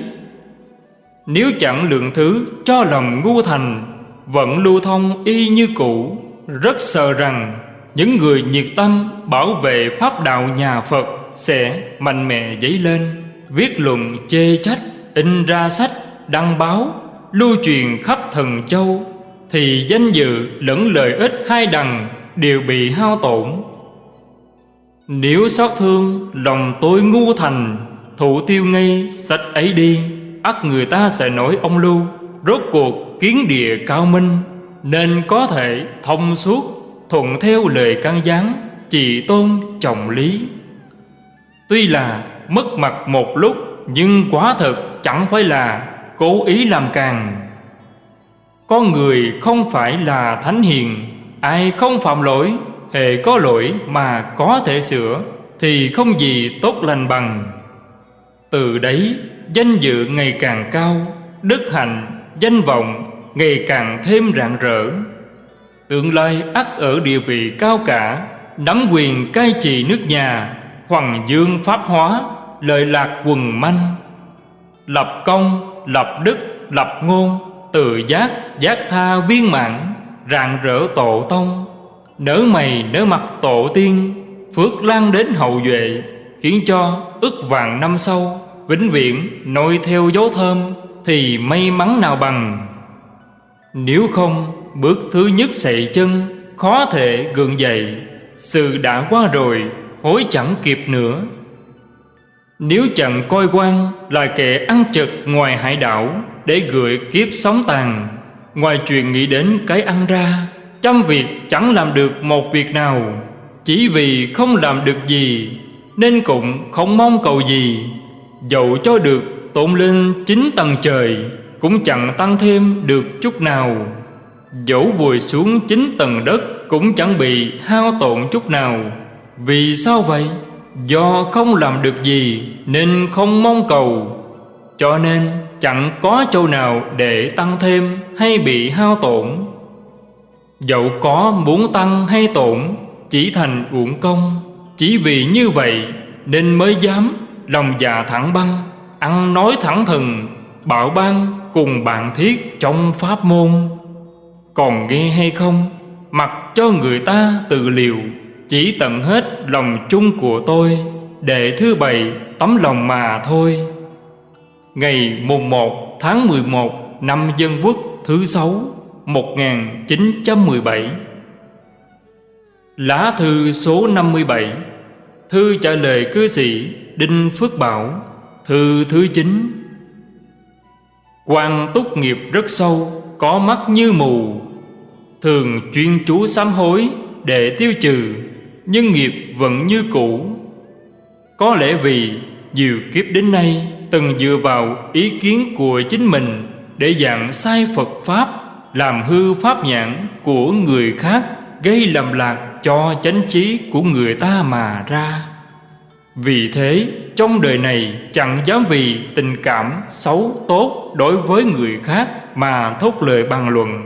Nếu chẳng lượng thứ cho lòng ngu thành vẫn lưu thông y như cũ. Rất sợ rằng những người nhiệt tâm bảo vệ pháp đạo nhà Phật sẽ mạnh mẽ dấy lên. Viết luận chê trách, in ra sách, đăng báo, lưu truyền khắp thần châu, thì danh dự lẫn lợi ích hai đằng đều bị hao tổn. Nếu xót thương, lòng tôi ngu thành, Thủ tiêu ngay sách ấy đi, ắt người ta sẽ nói ông lưu. Rốt cuộc kiến địa cao minh, Nên có thể thông suốt, Thuận theo lời căn gián Chỉ tôn, trọng lý. Tuy là mất mặt một lúc, Nhưng quá thực chẳng phải là Cố ý làm càng. Con người không phải là thánh hiền, Ai không phạm lỗi, hề có lỗi mà có thể sửa, thì không gì tốt lành bằng. Từ đấy, danh dự ngày càng cao, đức hạnh, danh vọng ngày càng thêm rạng rỡ. Tương lai ắt ở địa vị cao cả, nắm quyền cai trị nước nhà hoàng dương pháp hóa, lợi lạc quần manh. Lập công, lập đức, lập ngôn, tự giác giác tha viên mãn, rạng rỡ tổ tông. Nở mày nở mặt tổ tiên, Phước lan đến hậu duệ, Khiến cho ức vàng năm sau, Vĩnh viễn nội theo dấu thơm Thì may mắn nào bằng. Nếu không, bước thứ nhất sậy chân, Khó thể gượng dậy. Sự đã qua rồi, Hối chẳng kịp nữa. Nếu chẳng coi quan Là kẻ ăn trực ngoài hải đảo Để gửi kiếp sống tàn, Ngoài chuyện nghĩ đến cái ăn ra, Trăm việc chẳng làm được một việc nào. Chỉ vì không làm được gì, Nên cũng không mong cầu gì. Dẫu cho được tụng lên chín tầng trời cũng chẳng tăng thêm được chút nào. Dẫu vùi xuống chín tầng đất Cũng chẳng bị hao tổn chút nào. Vì sao vậy? Do không làm được gì Nên không mong cầu. Cho nên chẳng có chỗ nào để tăng thêm hay bị hao tổn. Dẫu có muốn tăng hay tổn, Chỉ thành uổng công. Chỉ vì như vậy Nên mới dám lòng dạ thẳng băng, Ăn nói thẳng thừng, Bảo ban cùng bạn thiết trong pháp môn. Còn nghe hay không? Mặc cho người ta tự liều, Chỉ tận hết lòng chung của tôi, Để thứ bảy tấm lòng mà thôi. Ngày mùng 1 tháng 11 năm Dân Quốc thứ sáu 1917 Lá thư số 57 Thư trả lời cư sĩ Đinh Phước Bảo, Thư thứ 9 quan túc nghiệp rất sâu, Có mắt như mù. Thường chuyên chú sám hối Để tiêu trừ, Nhưng nghiệp vẫn như cũ. Có lẽ vì nhiều kiếp đến nay Từng dựa vào ý kiến của chính mình Để dạng sai Phật Pháp, làm hư pháp nhãn của người khác, gây lầm lạc cho chánh trí của người ta mà ra vì thế trong đời này chẳng dám vì tình cảm xấu tốt đối với người khác mà thốt lời bàn luận.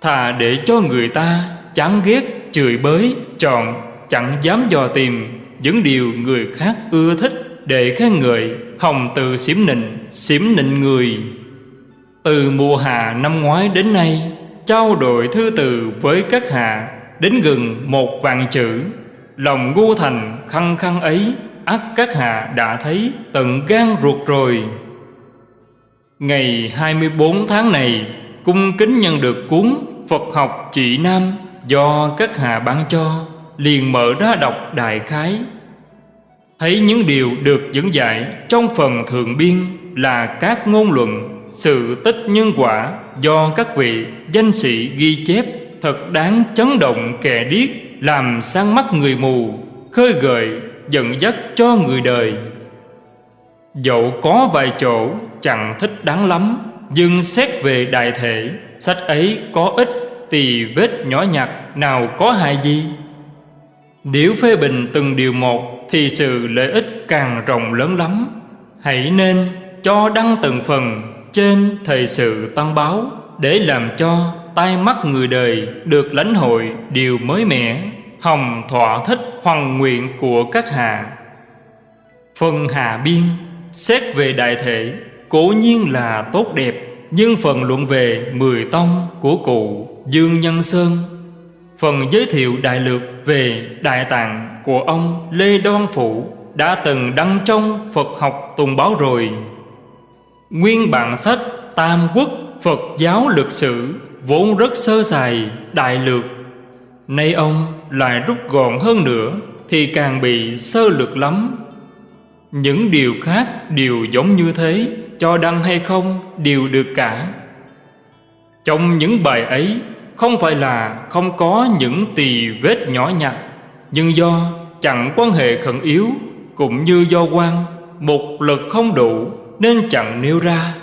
Thà để cho người ta chán ghét chửi bới chọn chẳng dám dò tìm những điều người khác ưa thích để khen ngợi Hồng từ xỉm nịnh, xỉm nịnh người. Từ mùa hạ năm ngoái đến nay Trao đổi thư từ với các hạ Đến gần một vạn chữ. Lòng ngu thành khăng khăng ấy ắt các hạ đã thấy, tận gan ruột rồi. Ngày 24 tháng này, Cung kính nhận được cuốn, Phật học trị Nam Do các hạ ban cho, Liền mở ra đọc đại khái. Thấy những điều được dẫn dạy Trong phần thượng biên Là các ngôn luận, Sự tích nhân quả Do các vị danh sĩ ghi chép, Thật đáng chấn động kẻ điếc. Làm sáng mắt người mù, Khơi gợi dẫn dắt cho người đời. Dẫu có vài chỗ chẳng thích đáng lắm, Nhưng xét về đại thể, Sách ấy có ít tì vết nhỏ nhặt Nào có hại gì? Nếu phê bình từng điều một Thì sự lợi ích càng rộng lớn lắm. Hãy nên cho đăng từng phần Trên thời sự tăng báo Để làm cho tai mắt người đời Được lãnh hội điều mới mẻ, Hồng thỏa thích hoàng nguyện của các hạ. Phần hạ biên, Xét về đại thể Cố nhiên là tốt đẹp, Nhưng phần luận về Mười Tông của cụ Dương Nhân Sơn. Phần giới thiệu đại lược về Đại Tạng của ông Lê Đoan Phụ Đã từng đăng trong Phật học tùng báo rồi. Nguyên bản sách Tam Quốc Phật giáo lịch sử Vốn rất sơ sài, đại lược. Nay ông lại rút gọn hơn nữa Thì càng bị sơ lược lắm. Những điều khác đều giống như thế, Cho đăng hay không đều được cả. Trong những bài ấy, Không phải là không có những tỳ vết nhỏ nhặt, Nhưng do chẳng quan hệ khẩn yếu Cũng như do quan, Một lực không đủ Nên chẳng nêu ra.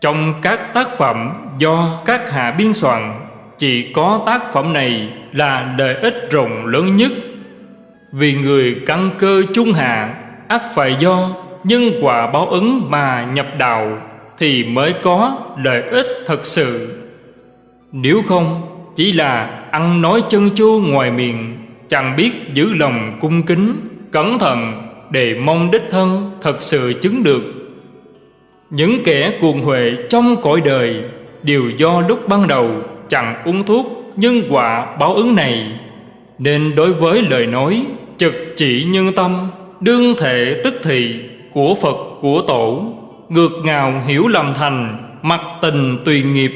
Trong các tác phẩm do các hạ biên soạn chỉ có tác phẩm này là lợi ích rộng lớn nhất. Vì người căn cơ trung hạ ắt phải do nhân quả báo ứng mà nhập đạo Thì mới có lợi ích thật sự. Nếu không chỉ là ăn nói chân chua ngoài miệng Chẳng biết giữ lòng cung kính, cẩn thận Để mong đích thân thật sự chứng được. Những kẻ cuồng huệ trong cõi đời Đều do lúc ban đầu chẳng uống thuốc nhân quả báo ứng này. Nên đối với lời nói, trực chỉ nhân tâm, Đương thể tức thị của Phật, của Tổ, Ngược ngào hiểu lầm thành Mặc tình tùy nghiệp,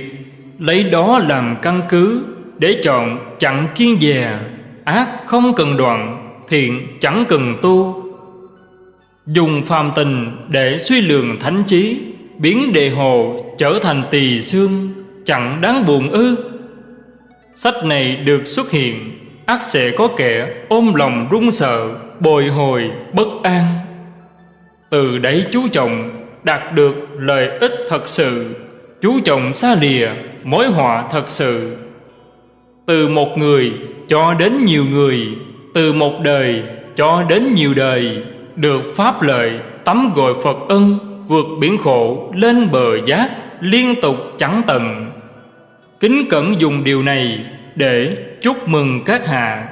Lấy đó làm căn cứ Để chọn chẳng kiên dè, Ác không cần đoạn, Thiện chẳng cần tu Dùng phàm tình để suy lường thánh trí Biến đề hồ trở thành tỳ xương, Chẳng đáng buồn ư. Sách này được xuất hiện ắt sẽ có kẻ ôm lòng run sợ, Bồi hồi bất an. Từ đấy chú trọng đạt được lợi ích thật sự, Chú trọng xa lìa mối họa thật sự. Từ một người cho đến nhiều người, Từ một đời cho đến nhiều đời được pháp lợi tắm gội Phật ân Vượt biển khổ, lên bờ giác, Liên tục chẳng tận. Kính cẩn dùng điều này để chúc mừng các hạ.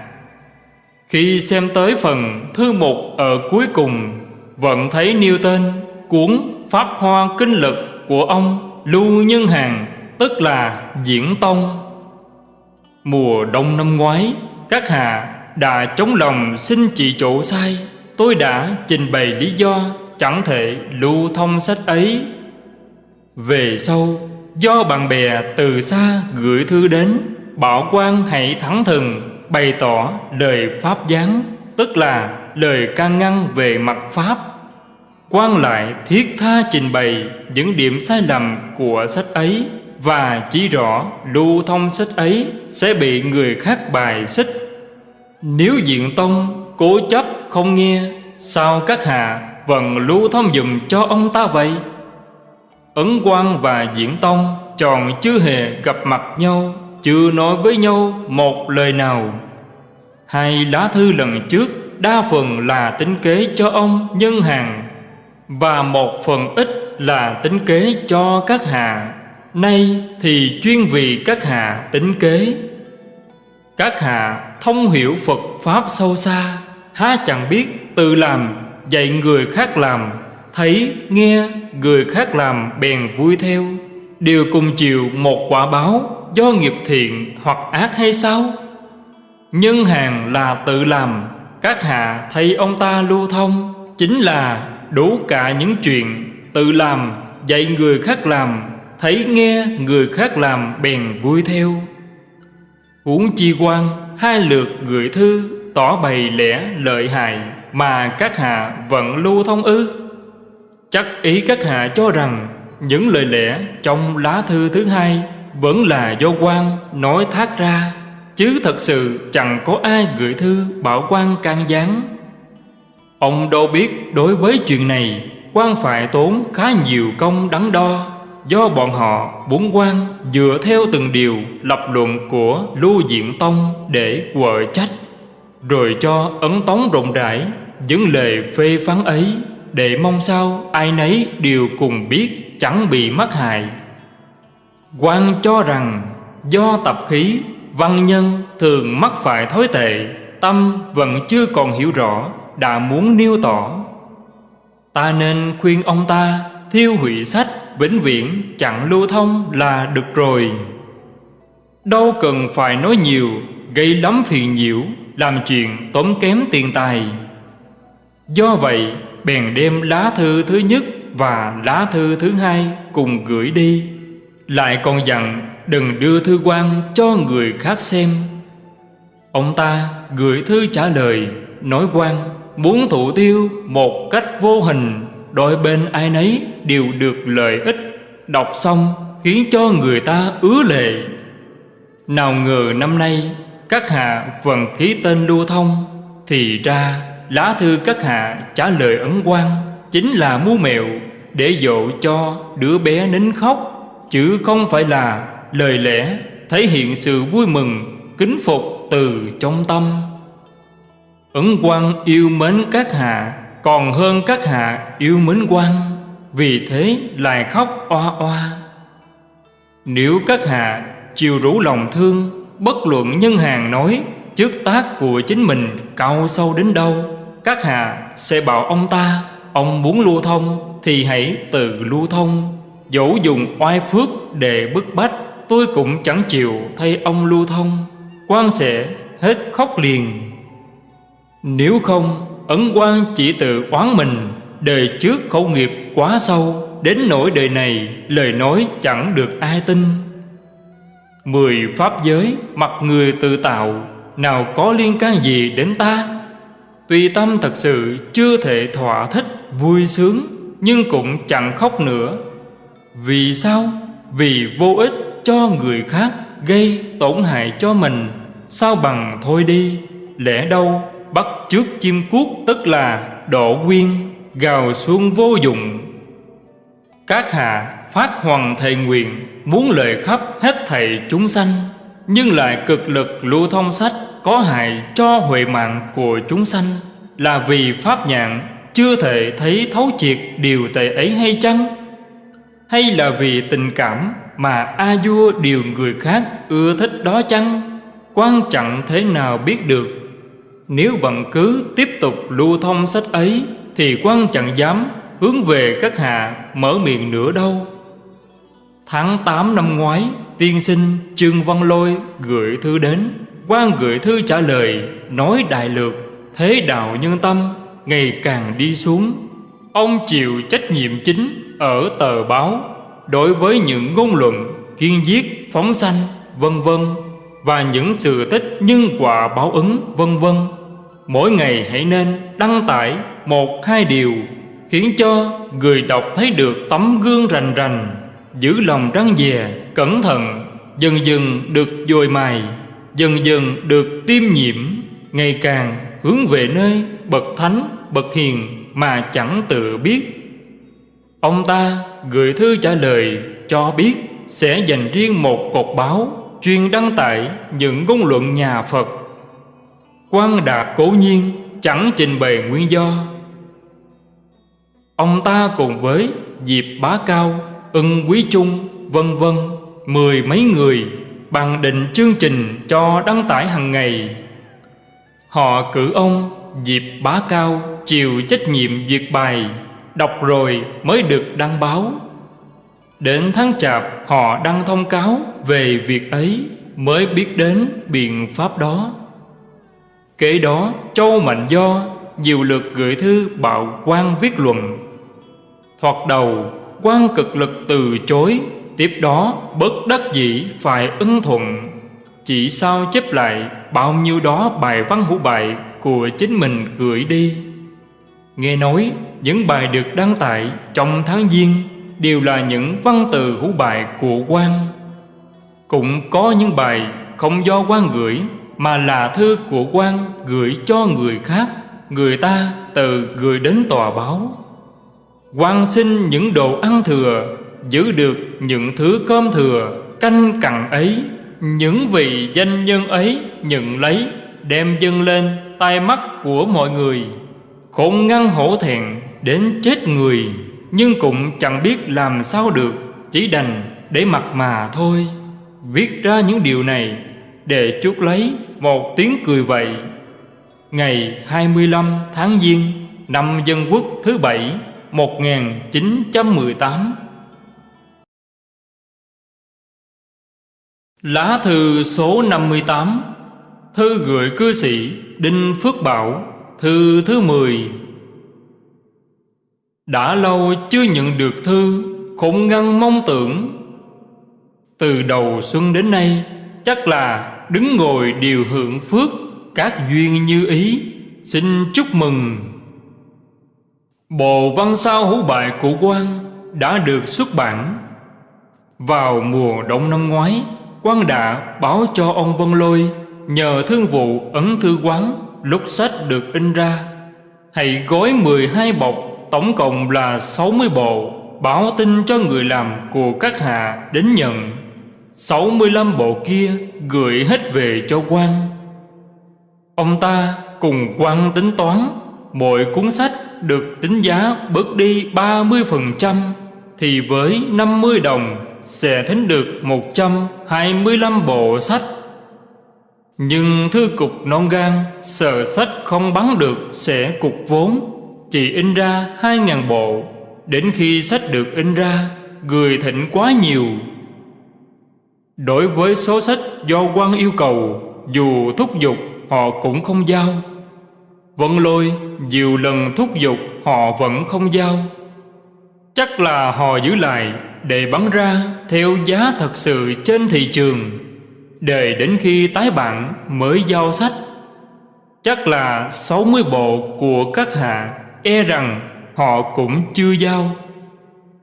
Khi xem tới phần thư mục ở cuối cùng, Vẫn thấy nêu tên, cuốn Pháp Hoa Kinh Lực của ông Lưu Nhân Hàng Tức là Diễn Tông. Mùa đông năm ngoái, Các hạ đã chống lòng xin chỉ chỗ sai. Tôi đã trình bày lý do Chẳng thể lưu thông sách ấy. Về sau, Do bạn bè từ xa gửi thư đến, Bảo quan hãy thẳng thừng Bày tỏ lời Pháp gián Tức là lời can ngăn về mặt Pháp. Quan lại thiết tha trình bày những điểm sai lầm của sách ấy Và chỉ rõ lưu thông sách ấy sẽ bị người khác bài xích. Nếu diện tông cố chấp không nghe, Sao các hạ vẫn lưu thông dùm cho ông ta vậy? Ấn quan và diễn tông tròn chưa hề gặp mặt nhau, Chưa nói với nhau một lời nào. Hai lá thư lần trước Đa phần là tính kế cho ông nhân hàng Và một phần ít là tính kế cho các hạ. Nay thì chuyên vì các hạ tính kế. Các hạ thông hiểu Phật Pháp sâu xa. Há chẳng biết tự làm Dạy người khác làm Thấy, nghe, người khác làm bèn vui theo. Đều cùng chịu một quả báo Do nghiệp thiện hoặc ác hay sao? Nhân hàng là tự làm Các hạ thấy ông ta lưu thông. Chính là đủ cả những chuyện Tự làm, dạy người khác làm Thấy nghe người khác làm bèn vui theo. Huống chi quan hai lượt gửi thư Tỏ bày lẽ lợi hại Mà các hạ vẫn lưu thông ư? Chắc ý các hạ cho rằng Những lời lẽ trong lá thư thứ hai Vẫn là do quan nói thác ra, Chứ thật sự chẳng có ai gửi thư bảo quan can gián. Ông đâu biết đối với chuyện này, quan phải tốn khá nhiều công đắn đo, Do bọn họ bốn quan dựa theo từng điều lập luận của Lưu Diện Tông để quở trách. Rồi cho ấn tống rộng rãi những lời phê phán ấy, Để mong sao ai nấy đều cùng biết chẳng bị mắc hại. Quan cho rằng do tập khí, văn nhân thường mắc phải thói tệ, Tâm vẫn chưa còn hiểu rõ, Đã muốn nêu tỏ. Ta nên khuyên ông ta Thiêu hủy sách Vĩnh viễn chặn lưu thông là được rồi. Đâu cần phải nói nhiều, Gây lắm phiền nhiễu. Làm chuyện tốn kém tiền tài. Do vậy, bèn đem lá thư thứ nhất Và lá thư thứ hai cùng gửi đi. Lại còn dặn đừng đưa thư quan cho người khác xem. Ông ta gửi thư trả lời, Nói quan, muốn thụ tiêu một cách vô hình, Đôi bên ai nấy đều được lợi ích. Đọc xong khiến cho người ta ứa lệ. Nào ngờ năm nay các hạ vẫn ký tên lưu thông, Thì ra lá thư các hạ trả lời ấn quan Chính là mưu mẹo để dỗ cho đứa bé nín khóc. Chứ không phải là lời lẽ thể hiện sự vui mừng, kính phục từ trong tâm. Ấn quan yêu mến các hạ, còn hơn các hạ yêu mến quan vì thế lại khóc oa oa. Nếu các hạ chiều rủ lòng thương bất luận nhân hàng nói, trước tác của chính mình cao sâu đến đâu, các hạ sẽ bảo ông ta, ông muốn lưu thông thì hãy tự lưu thông. Dẫu dùng oai phước để bức bách, tôi cũng chẳng chịu thay ông lưu thông. Quan sẽ hết khóc liền. Nếu không, ấn quan chỉ tự oán mình, đời trước khẩu nghiệp quá sâu, đến nỗi đời này lời nói chẳng được ai tin mười pháp giới mặt người tự tạo, nào có liên can gì đến ta? Tuy tâm thật sự chưa thể thỏa thích, vui sướng, nhưng cũng chẳng khóc nữa. Vì sao? Vì vô ích cho người khác gây tổn hại cho mình. Sao bằng thôi đi, lẽ đâu bắt trước chim cuốc, tức là độ quyên gào xuống vô dụng? Các hạ phát hoàng thầy nguyện muốn lợi khắp hết thầy chúng sanh, nhưng lại cực lực lưu thông sách có hại cho huệ mạng của chúng sanh. Là vì pháp nhạn chưa thể thấy thấu triệt điều tệ ấy hay chăng? Hay là vì tình cảm mà a vua điều người khác ưa thích đó chăng? Quan trọng thế nào biết được. Nếu vẫn cứ tiếp tục lưu thông sách ấy, thì quan chẳng dám hướng về các hạ mở miệng nữa đâu tháng 8 năm ngoái, tiên sinh trương văn lôi gửi thư đến. Quan gửi thư trả lời, nói đại lược, thế đạo nhân tâm ngày càng đi xuống. Ông chịu trách nhiệm chính ở tờ báo đối với những ngôn luận, kiên giết, phóng sanh, vân vân, và những sự tích nhân quả báo ứng, vân vân. Mỗi ngày hãy nên đăng tải một, hai điều khiến cho người đọc thấy được tấm gương rành rành giữ lòng răng dè cẩn thận dần dần được dồi mài dần dần được tiêm nhiễm ngày càng hướng về nơi bậc thánh bậc hiền mà chẳng tự biết Ông ta gửi thư trả lời cho biết sẽ dành riêng một cột báo chuyên đăng tải những ngôn luận nhà Phật. Quan đạt cố nhiên chẳng trình bày nguyên do. Ông ta cùng với Diệp Bá Cao, Ưng Quý Trung, vân vân mười mấy người bằng định chương trình cho đăng tải hàng ngày. Họ cử ông Diệp Bá Cao chịu trách nhiệm việc bài Đọc rồi mới được đăng báo. Đến tháng chạp họ đăng thông cáo về việc ấy Mới biết đến biện pháp đó. Kế đó Châu Mạnh Do nhiều lượt gửi thư bạo quan viết luận. Thoạt đầu quan cực lực từ chối, Tiếp đó bất đắc dĩ phải ưng thuận. Chỉ sao chép lại bao nhiêu đó bài văn hữu bài của chính mình gửi đi. Nghe nói, những bài được đăng tải trong tháng Giêng Đều là những văn từ hữu bài của quan Cũng có những bài không do quan gửi, Mà là thư của quan gửi cho người khác, Người ta từ gửi đến tòa báo quan xin những đồ ăn thừa, Giữ được những thứ cơm thừa, Canh cặn ấy, Những vị danh nhân ấy nhận lấy, Đem dâng lên tai mắt của mọi người. Khôn ngăn hổ thẹn đến chết người, Nhưng cũng chẳng biết làm sao được, Chỉ đành để mặc mà thôi. Viết ra những điều này Để chuốc lấy một tiếng cười vậy. Ngày 25 tháng Giêng, Năm Dân Quốc thứ bảy 1918 Lá thư số 58 Thư gửi cư sĩ Đinh Phước Bảo, Thư thứ 10 Đã lâu chưa nhận được thư, Khủng ngăn mong tưởng. Từ đầu xuân đến nay, Chắc là đứng ngồi điều hưởng phước Các duyên như ý. Xin chúc mừng. Bộ văn sao hữu bại của quan Đã được xuất bản Vào mùa đông năm ngoái. Quan đã báo cho ông Vân Lôi Nhờ thương vụ ấn thư quán lúc sách được in ra. Hãy gói 12 bọc, Tổng cộng là 60 bộ, Báo tin cho người làm của các hạ đến nhận. 65 bộ kia gửi hết về cho quan. Ông ta cùng quan tính toán Mỗi cuốn sách được tính giá bớt đi 30% Thì với 50 đồng sẽ thính được 125 bộ sách. Nhưng thư cục non gan sợ sách không bắn được sẽ cục vốn, Chỉ in ra 2.000 bộ. Đến khi sách được in ra, Người thịnh quá nhiều. Đối với số sách do quan yêu cầu, Dù thúc giục, họ cũng không giao. Vận lôi, nhiều lần thúc giục, họ vẫn không giao. Chắc là họ giữ lại, để bán ra, theo giá thật sự trên thị trường. Để đến khi tái bản mới giao sách. Chắc là 60 bộ của các hạ E rằng họ cũng chưa giao.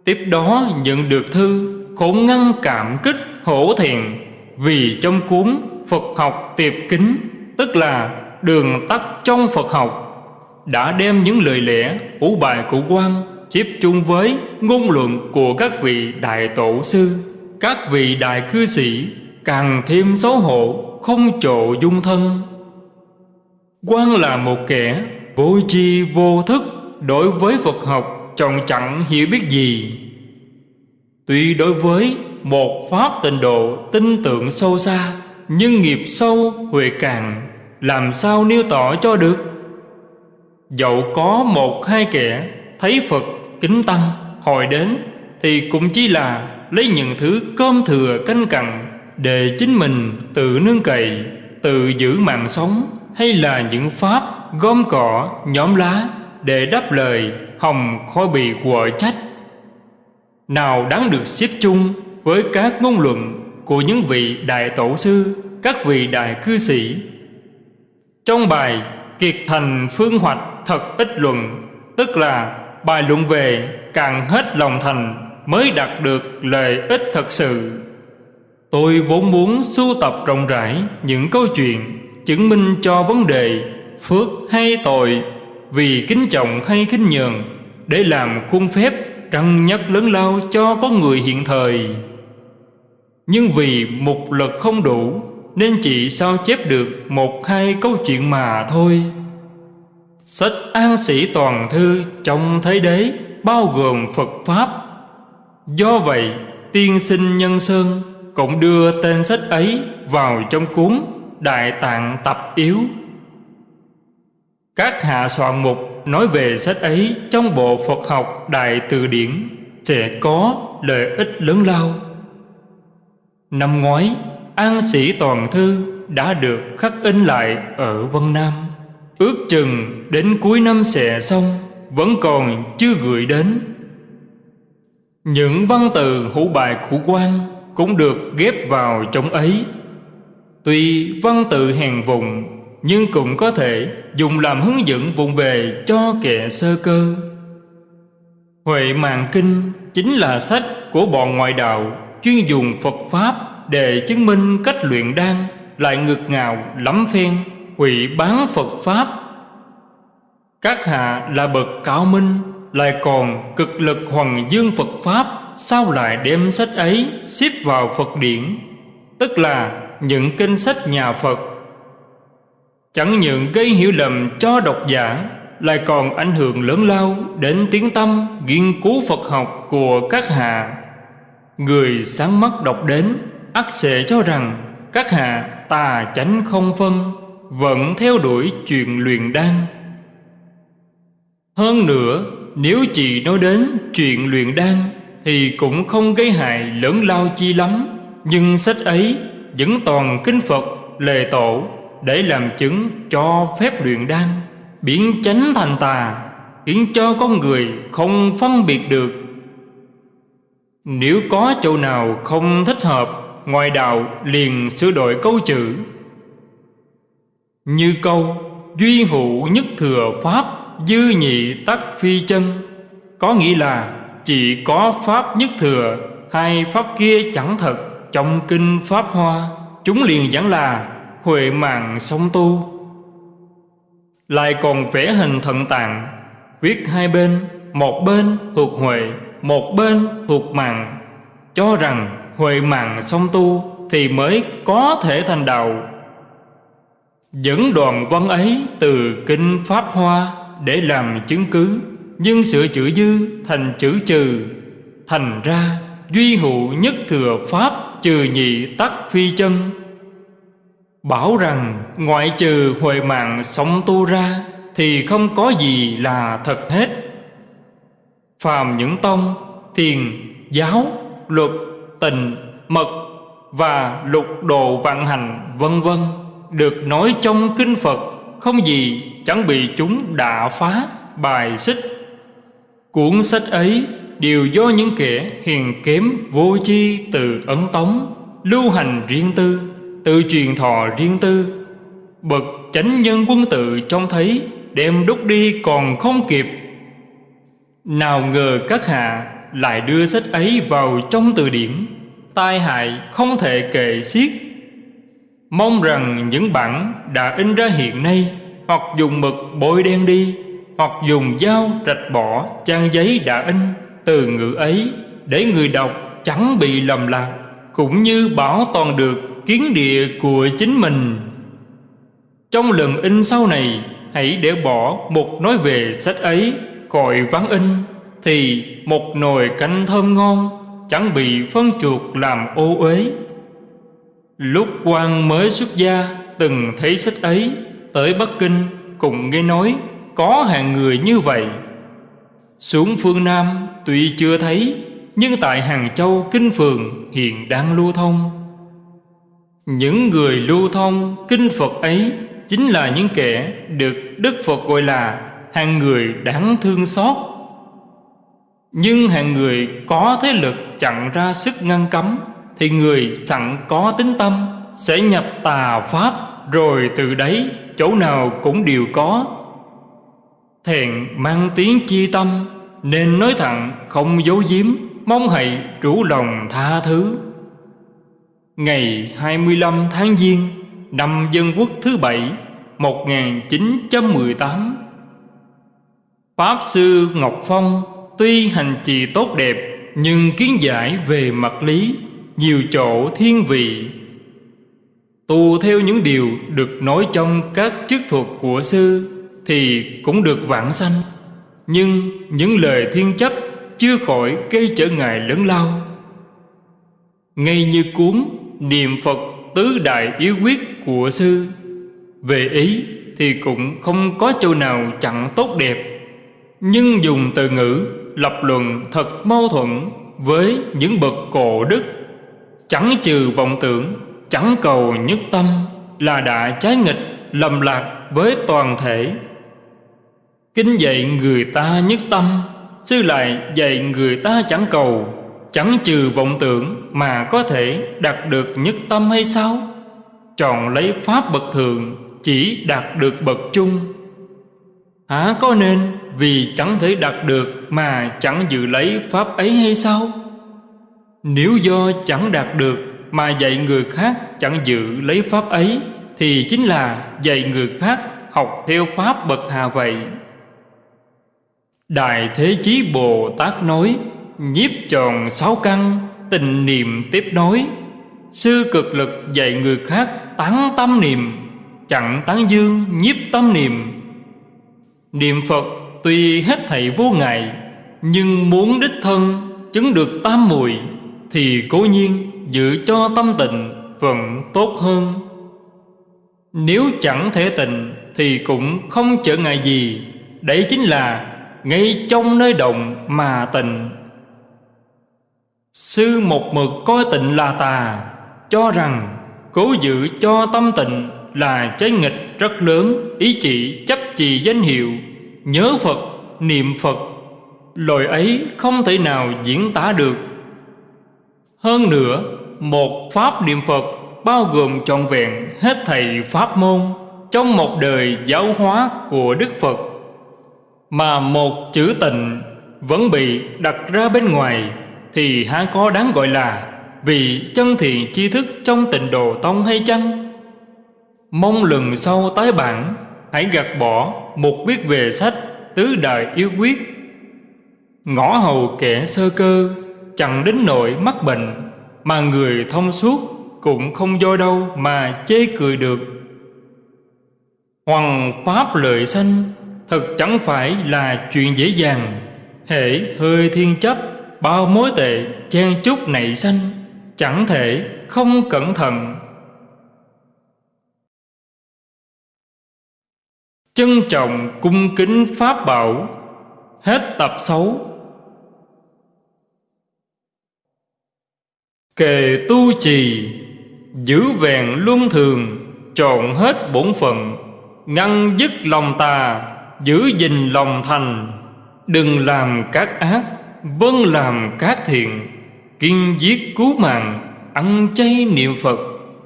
Tiếp đó nhận được thư Khổ ngăn cảm kích, hổ thẹn. Vì trong cuốn Phật học tiệp kính, Tức là đường tắt trong Phật học Đã đem những lời lẽ, ủ bài của quan Chép chung với ngôn luận của các vị đại tổ sư. Các vị đại cư sĩ Càng thêm xấu hổ, Không trộ dung thân. Quan là một kẻ Vô tri vô thức Đối với Phật học Trọng chẳng hiểu biết gì. Tuy đối với một pháp tịnh độ tin tưởng sâu xa, Nhưng nghiệp sâu huệ càng làm sao nêu tỏ cho được Dẫu có một hai kẻ Thấy Phật kính tăng Hồi đến Thì cũng chỉ là lấy những thứ cơm thừa canh cặn Để chính mình tự nương cậy Tự giữ mạng sống Hay là những pháp gom cỏ nhóm lá Để đáp lời hồng khói bị quở trách nào đáng được xếp chung với các ngôn luận của những vị đại tổ sư, các vị đại cư sĩ. Trong bài Kiệt thành phương hoạch thật ít luận, tức là bài luận về càng hết lòng thành mới đạt được lợi ích thật sự. Tôi vốn muốn sưu tập rộng rãi những câu chuyện chứng minh cho vấn đề phước hay tội vì kính trọng hay kính nhường để làm khuôn phép răng nhất lớn lao cho có người hiện thời nhưng vì một lực không đủ nên chỉ sao chép được một hai câu chuyện mà thôi. Sách an sĩ toàn thư trong thế đế bao gồm phật pháp. Do vậy tiên sinh nhân sơn cũng đưa tên sách ấy vào trong cuốn đại tạng tập yếu. Các hạ soạn mục nói về sách ấy trong bộ Phật học Đại Từ Điển sẽ có lợi ích lớn lao. Năm ngoái, An Sĩ Toàn Thư đã được khắc in lại ở Vân Nam. Ước chừng đến cuối năm sẽ xong, vẫn còn chưa gửi đến. Những văn từ hữu bài khủ quan cũng được ghép vào trong ấy. Tuy văn tự hèn vùng, nhưng cũng có thể dùng làm hướng dẫn vùng về cho kẻ sơ cơ. Huệ Mạng Kinh chính là sách của bọn ngoại đạo chuyên dùng Phật Pháp để chứng minh cách luyện đan lại ngược ngào lắm phen hủy bán Phật Pháp. Các hạ là bậc cao minh, lại còn cực lực hoàng dương Phật Pháp, sao lại đem sách ấy xếp vào Phật điển? Tức là những kinh sách nhà Phật. Chẳng những gây hiểu lầm cho độc giả, lại còn ảnh hưởng lớn lao đến tiếng tâm, nghiên cứu Phật học của các hạ. Người sáng mắt đọc đến ắt sẽ cho rằng, các hạ tà chánh không phân, vẫn theo đuổi chuyện luyện đan. Hơn nữa, nếu chị nói đến chuyện luyện đan, thì cũng không gây hại lớn lao chi lắm. Nhưng sách ấy vẫn toàn kinh Phật, lề tổ, để làm chứng cho phép luyện đan. Biến chánh thành tà, khiến cho con người không phân biệt được. Nếu có chỗ nào không thích hợp ngoài đạo liền sửa đổi câu chữ. Như câu, duy hữu nhất thừa pháp, dư nhị tắc phi chân. Có nghĩa là chỉ có pháp nhất thừa, hai pháp kia chẳng thật. Trong kinh pháp hoa, chúng liền giảng là huệ mạng song tu. Lại còn vẽ hình thận tạng, viết hai bên, một bên thuộc huệ, một bên thuộc mạng, cho rằng huệ mạng song tu thì mới có thể thành đạo. Dẫn đoạn văn ấy từ kinh pháp hoa để làm chứng cứ, nhưng sửa chữ dư thành chữ trừ, thành ra duy hữu nhất thừa pháp trừ nhị tắc phi chân. Bảo rằng ngoại trừ huệ mạng sống tu ra thì không có gì là thật hết. Phàm những tông, thiền, giáo, luật tình, mật và lục đồ vạn hành, vân vân, được nói trong kinh phật, không gì chẳng bị chúng đả phá bài xích. Cuốn sách ấy đều do những kẻ hiền kém vô chi từ ấn tống, lưu hành riêng tư, tự truyền thọ riêng tư. Bậc chánh nhân quân tự trông thấy, đem đúc đi còn không kịp. Nào ngờ các hạ lại đưa sách ấy vào trong từ điển. Tai hại không thể kể xiết. Mong rằng những bản đã in ra hiện nay, hoặc dùng mực bôi đen đi, hoặc dùng dao rạch bỏ trang giấy đã in từ ngữ ấy để người đọc chẳng bị lầm lạc, cũng như bảo toàn được kiến địa của chính mình. Trong lần in sau này, hãy để bỏ một nói về sách ấy, khỏi vắng in thì một nồi canh thơm ngon chẳng bị phân chuột làm ô uế. Lúc quan mới xuất gia, từng thấy sách ấy, tới bắc kinh cùng nghe nói có hàng người như vậy. Xuống phương Nam tuy chưa thấy, Nhưng tại Hàng Châu Kinh Phường hiện đang lưu thông. Những người lưu thông Kinh Phật ấy Chính là những kẻ được Đức Phật gọi là Hàng người đáng thương xót. Nhưng hàng người có thế lực chặn ra sức ngăn cấm, Thì người chẳng có tính tâm, Sẽ nhập tà Pháp, Rồi từ đấy chỗ nào cũng đều có. Thẹn mang tiếng chi tâm, Nên nói thẳng không giấu giếm, Mong hãy rủ lòng tha thứ. Ngày 25 tháng Giêng, Năm Dân Quốc thứ bảy 1918 Pháp Sư Ngọc Phong Tuy hành trì tốt đẹp, Nhưng kiến giải về mặt lý, Nhiều chỗ thiên vị. Tu theo những điều được nói trong các chức thuật của sư, thì cũng được vãng sanh. Nhưng những lời thiên chấp chưa khỏi gây trở ngại lớn lao. Ngay như cuốn niệm phật tứ đại yếu quyết của sư, về ý Thì cũng không có chỗ nào chẳng tốt đẹp. Nhưng dùng từ ngữ lập luận thật mâu thuẫn Với những bậc cổ đức. Chẳng trừ vọng tưởng, Chẳng cầu nhất tâm Là đã trái nghịch, lầm lạc với toàn thể. Kinh dạy người ta nhất tâm, Sư lại dạy người ta chẳng cầu. Chẳng trừ vọng tưởng Mà có thể đạt được nhất tâm hay sao? Chọn lấy pháp bậc thường, Chỉ đạt được bậc trung. Hả, có nên Vì chẳng thể đạt được Mà chẳng dự lấy pháp ấy hay sao? Nếu do chẳng đạt được Mà dạy người khác chẳng dự lấy pháp ấy, Thì chính là dạy người khác Học theo pháp bậc hà vậy. Đại Thế Chí Bồ Tát nói, Nhiếp tròn sáu căn Tình niệm tiếp nối. Sư cực lực dạy người khác Tán tâm niệm, Chẳng tán dương nhiếp tâm niệm Niệm Phật tuy hết thảy vô ngại, Nhưng muốn đích thân chứng được tam mùi Thì cố nhiên giữ cho tâm tịnh vẫn tốt hơn. Nếu chẳng thể tịnh Thì cũng không trở ngại gì, Đấy chính là ngay trong nơi động mà tịnh. Sư một mực coi tịnh là tà, Cho rằng cố giữ cho tâm tịnh là trái nghịch rất lớn Ý chỉ chấp trì danh hiệu Nhớ Phật, niệm Phật Lời ấy không thể nào diễn tả được Hơn nữa Một pháp niệm Phật Bao gồm trọn vẹn hết thầy pháp môn Trong một đời giáo hóa của Đức Phật mà một chữ tịnh vẫn bị đặt ra bên ngoài thì há có đáng gọi là vì chân thiện tri thức trong tịnh độ tông hay chăng? Mong lần sau tái bản hãy gạt bỏ một viết về sách tứ đại yếu quyết. Ngõ hầu kẻ sơ cơ, chẳng đến nỗi mắc bệnh, mà người thông suốt cũng không do đâu mà chê cười được. Hoàng pháp lợi sanh Thật chẳng phải là chuyện dễ dàng. Hễ hơi thiên chấp, Bao mối tệ chen chúc nảy sanh, Chẳng thể không cẩn thận. Trân trọng cung kính Pháp bảo. Hết tập 6 Kề tu trì, Giữ vẹn luân thường, Trọn hết bổn phận, Ngăn dứt lòng tà, giữ gìn lòng thành. Đừng làm các ác vâng làm các thiện. Kiên giết cứu mạng, ăn chay niệm phật,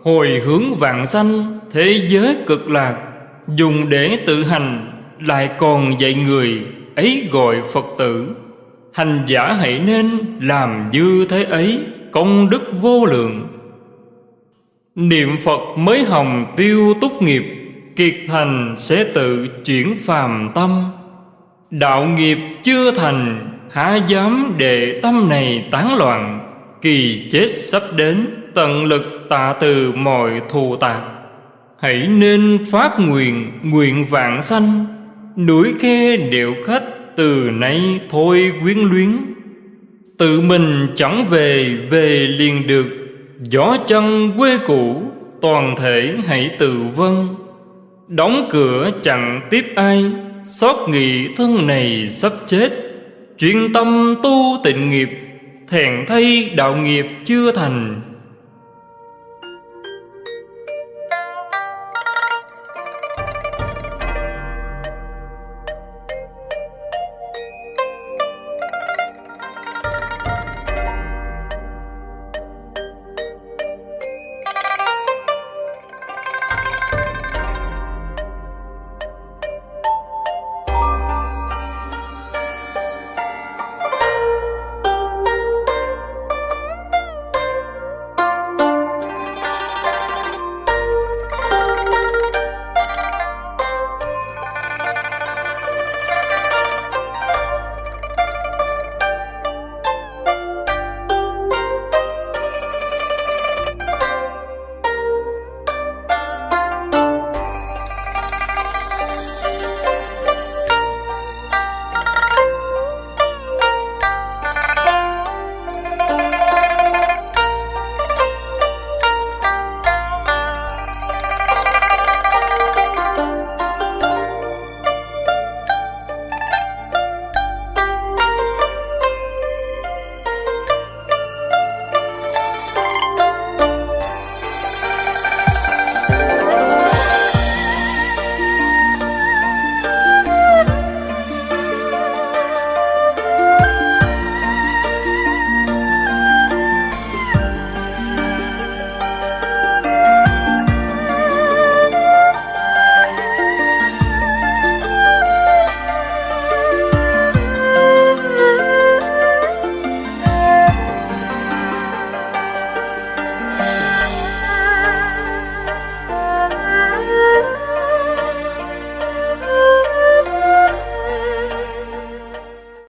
hồi hướng vạn sanh thế giới cực lạc dùng để tự hành lại còn dạy người ấy gọi phật tử. Hành giả hãy nên làm như thế ấy, công đức vô lượng. Niệm phật mới hồng tiêu túc nghiệp, Kiệt thành sẽ tự chuyển phàm tâm. Đạo nghiệp chưa thành, Há dám để tâm này tán loạn, Kỳ chết sắp đến, Tận lực tạ từ mọi thù tạc. Hãy nên phát nguyện Nguyện vạn sanh. Núi khe đều khách Từ nay thôi quyến luyến. Tự mình chẳng về Về liền được. Gió chân quê cũ, Toàn thể hãy tự vân Đóng cửa chẳng tiếp ai, Xót nghị thân này sắp chết. Chuyên tâm tu tịnh nghiệp, Thèn thay đạo nghiệp chưa thành.